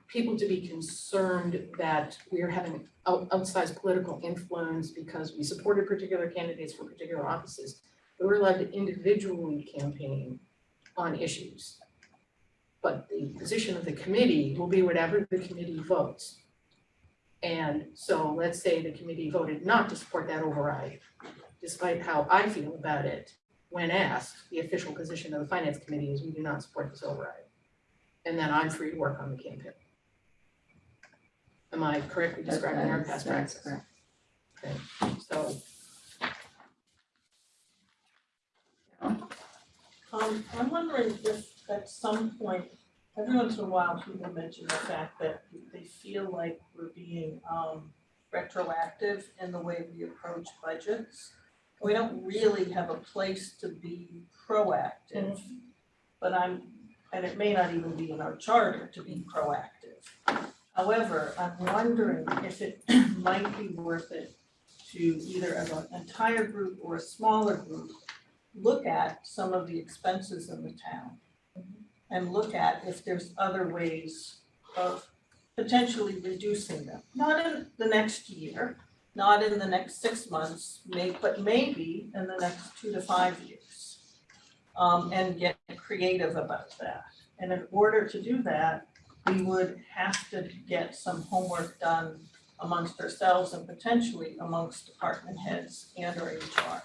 people to be concerned that we're having out- outsized political influence because we supported particular candidates for particular offices. But we're allowed to individually campaign on issues. But the position of the committee will be whatever the committee votes. And so let's say the committee voted not to support that override, despite how I feel about it. When asked, the official position of the finance committee is we do not support this override. And then I'm free to work on the campaign. Am I correctly describing our past that's practice? correct. Okay, so Um, I'm wondering if at some point, every once in a while, people mention the fact that they feel like we're being, um, retroactive in the way we approach budgets. We don't really have a place to be proactive, but I'm, and it may not even be in our charter to be proactive. However, I'm wondering if it might be worth it to either as an entire group or a smaller group, look at some of the expenses in the town. And look at if there's other ways of potentially reducing them, not in the next year, not in the next six months, may, but maybe in the next two to five years. Um, and get creative about that. And in order to do that, we would have to get some homework done amongst ourselves and potentially amongst department heads and or HR.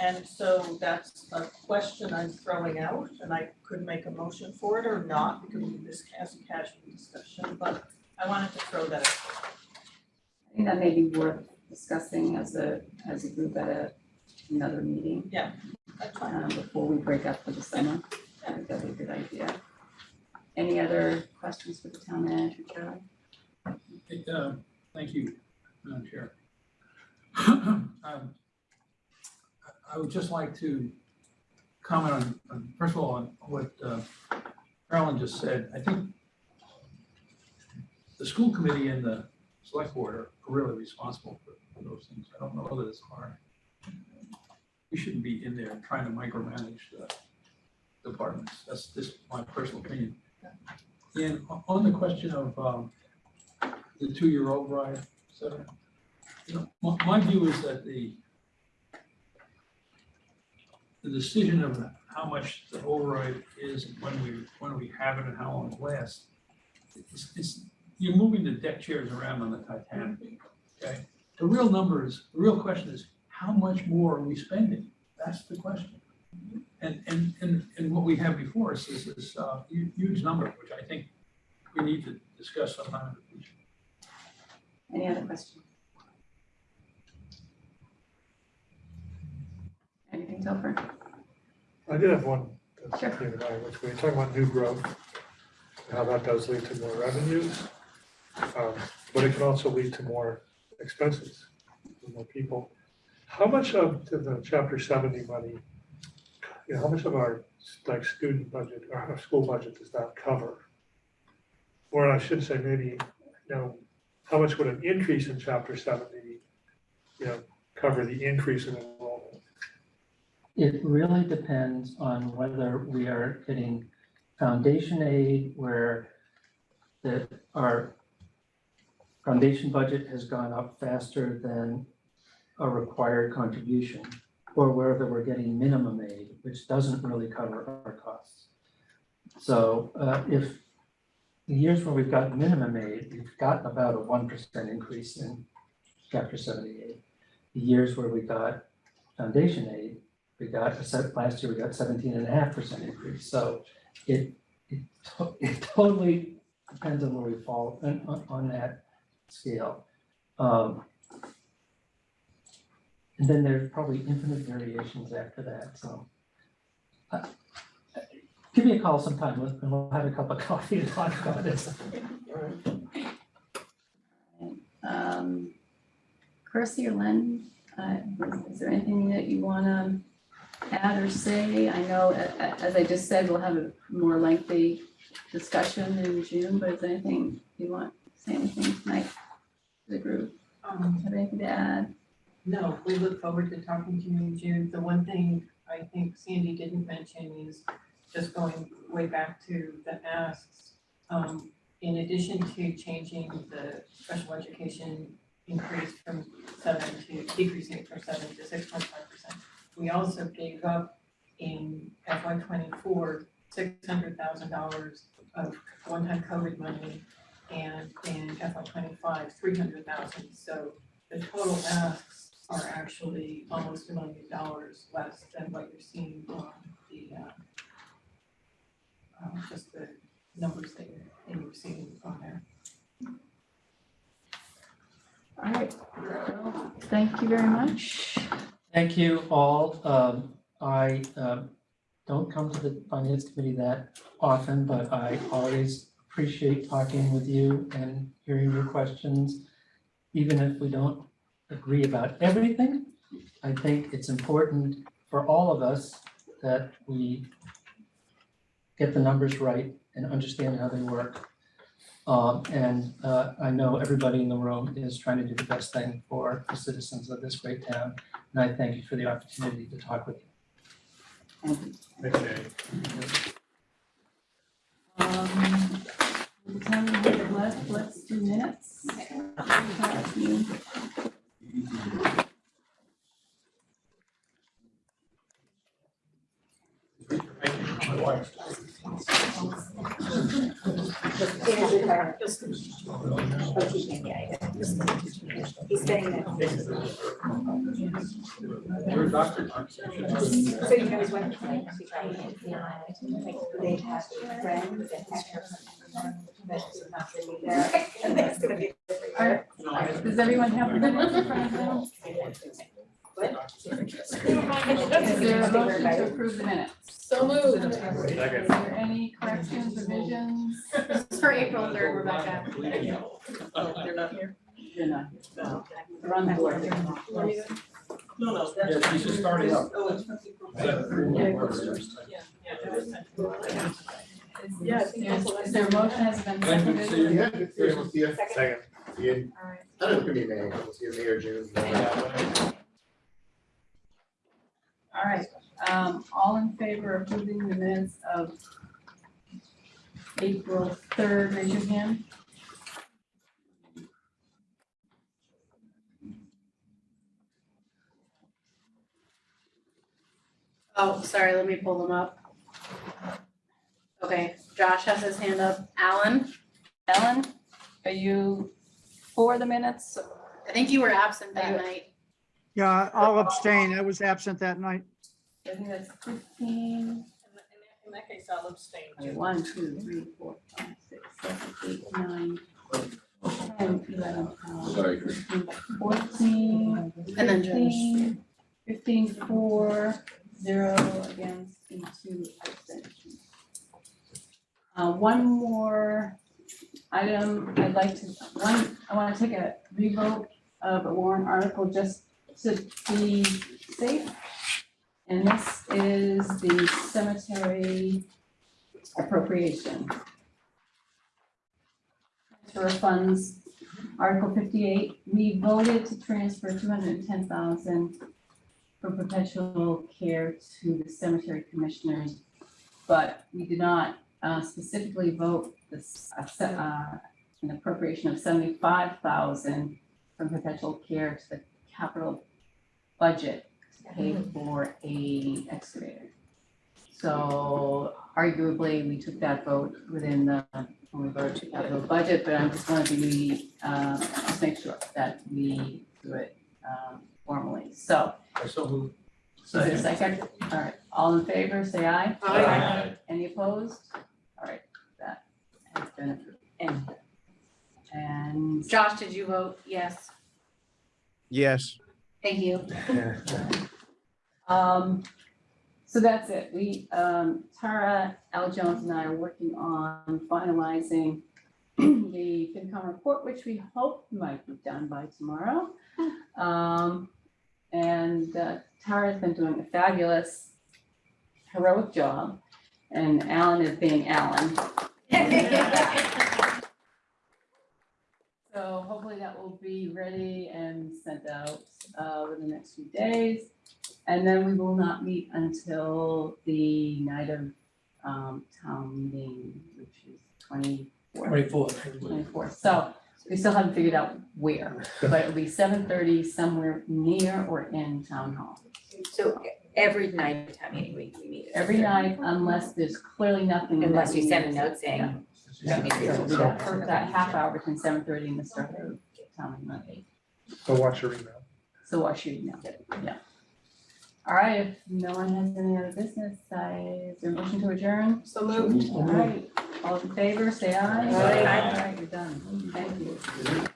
And so that's a question I'm throwing out, and I could make a motion for it or not, because we this as a casual discussion, but I wanted to throw that out. I think that may be worth discussing as a, as a group at a, another meeting, fine. Um, before we break up for the summer. I think that'd be a good idea. Any other questions for the town manager, Charlie? Hey, uh, Thank you, Madam Chair. Um, I- would just like to comment on, on, first of all, on what uh, Carolyn just said. I think the school committee and the select board are really responsible for for those things. I don't know whether it's hard. We shouldn't be in there trying to micromanage the departments. That's just my personal opinion. And on- the question of um, the two-year override, cetera. You know, my, my view is that the the decision of how much the override is, and when we, when we have it and how long it lasts, it's, it's, you're moving the deck chairs around on the Titanic, okay? The real number is, the real question is, how much more are we spending? That's the question. And, and, and, and what we have before us is this, uh, huge number, which I think we need to discuss sometime in the future. Any other questions? Anything, Topher? I did have one, that's Sure. came to which we were talking about new growth, how that does lead to more revenues. um, But it can also lead to more expenses, more people. How much of the- chapter seventy money, you know, how much of our like student budget or our school budget does that cover? Or I should say maybe, you know, how much would an increase in chapter seventy, you know, cover the increase in enrollment? It really depends on whether we are getting foundation aid where the, our foundation budget has gone up faster than a required contribution, or whether we're getting minimum aid, which doesn't really cover our costs. So uh, if the years where we've got minimum aid, we've got about a one percent increase in chapter seventy aid. The years where we got foundation aid, we got, last year we got seventeen and a half percent increase, so it, it, to- it totally depends on where we fall on, on, on that scale. Um, And then there's probably infinite variations after that, so. uh, Give me a call sometime, and we'll have a cup of coffee and talk about this. Um, Kirsty or Len, uh, is there anything that you wanna add or say? I know, a- a- as I just said, we'll have a more lengthy discussion in June, but is there anything you want, to say anything tonight to the group? Um, Have anything to add? No, we look forward to talking to you in June. The one thing I think Sandy didn't mention is just going way back to the asks. Um, in addition to changing the special education increase from seven to, decreasing from seven to six point five percent. We also gave up in FY twenty-four, six hundred thousand dollars of one-time COVID money and in FY twenty-five, three hundred thousand, so the total asks are actually almost a million dollars less than what you're seeing on the, uh, uh, just the numbers that you're, that you're seeing on there. All right, well, thank you very much. Thank you all. Um, I, um, don't come to the finance committee that often, but I always appreciate talking with you and hearing your questions. Even if we don't agree about everything, I think it's important for all of us that we get the numbers right and understand how they work. Um, and, uh, I know everybody in the room is trying to do the best thing for the citizens of this great town. And I thank you for the opportunity to talk with you. Thanks, Danny. Um, the time we have left, let's do minutes. He's getting that. Your doctor. So you know his wife, like, they have friends have is there, and. Does everyone have the minutes in front of them? Is there a motion to approve the minutes? So moved. Is there any corrections, revisions? This is for April third, Rebecca. They're not here? You're not. They're on the board. No, no, Yeah, that's. she's just starting up. Oh, it's. Yeah, yeah, was to- Yeah, I think that's what I Is there a motion has been Thank you, seconded? see Yeah, see you. Second. See you. Alright. I don't know, it could be May, we'll see you in May or June. Alright, um, all in favor of approving the minutes of April third, raise your hand. Oh, sorry, let me pull them up. Okay, Josh has his hand up. Alan, Ellen, are you for the minutes? I think you were absent that night. Yeah, I'll abstain. I was absent that night. I think that's fifteen, In that- in that case, I'll abstain okay, too. one, two, three, four, five, six, seven, eight, nine, ten, eleven, twelve, Sorry. thirteen, fourteen, And then Josh. fifteen, fifteen, four, zero against, and two abstentions. Uh, one more item, I'd like to, one, I wanna take a revote of a warrant article just to be safe. And this is the cemetery appropriation. Transfer of funds, Article fifty-eight, we voted to transfer two hundred and ten thousand for perpetual care to the cemetery commissioners. But we did not uh, specifically vote this, uh, uh, an appropriation of seventy-five thousand from perpetual care to the capital budget pay for a excavator. So arguably, we took that vote within the, when we voted to capital budget, but I just wanted to be, uh, just make sure that we do it, um, formally. So, I so moved. is there a second? All right, all in favor, say aye. Aye. Any opposed? All right, that has been approved. And And Josh, did you vote yes? Yes. Thank you. Um, so that's it. We, um, Tara, Al Jones and I are working on finalizing the FinCom report, which we hope might be done by tomorrow. Um, and uh, Tara's been doing a fabulous heroic job and Alan is being Alan. So hopefully that will be ready and sent out uh within the next few days. And then we will not meet until the night of um town meeting, which is twenty fourth. Twenty-fourth. Twenty fourth, so we still haven't figured out where, but it'll be seven thirty somewhere near or in town hall. so every night of town meeting, we, we meet. Every night unless there's clearly nothing. that Unless you we send a need note to- saying, Yeah. So that for that half hour between seven thirty and the start of town meeting at. So watch your email. So watch your email, yeah. All right, if no one has any other business, I, is there a motion to adjourn? So moved. All right, all in favor, say aye. Aye. All right, you're done. Thank you.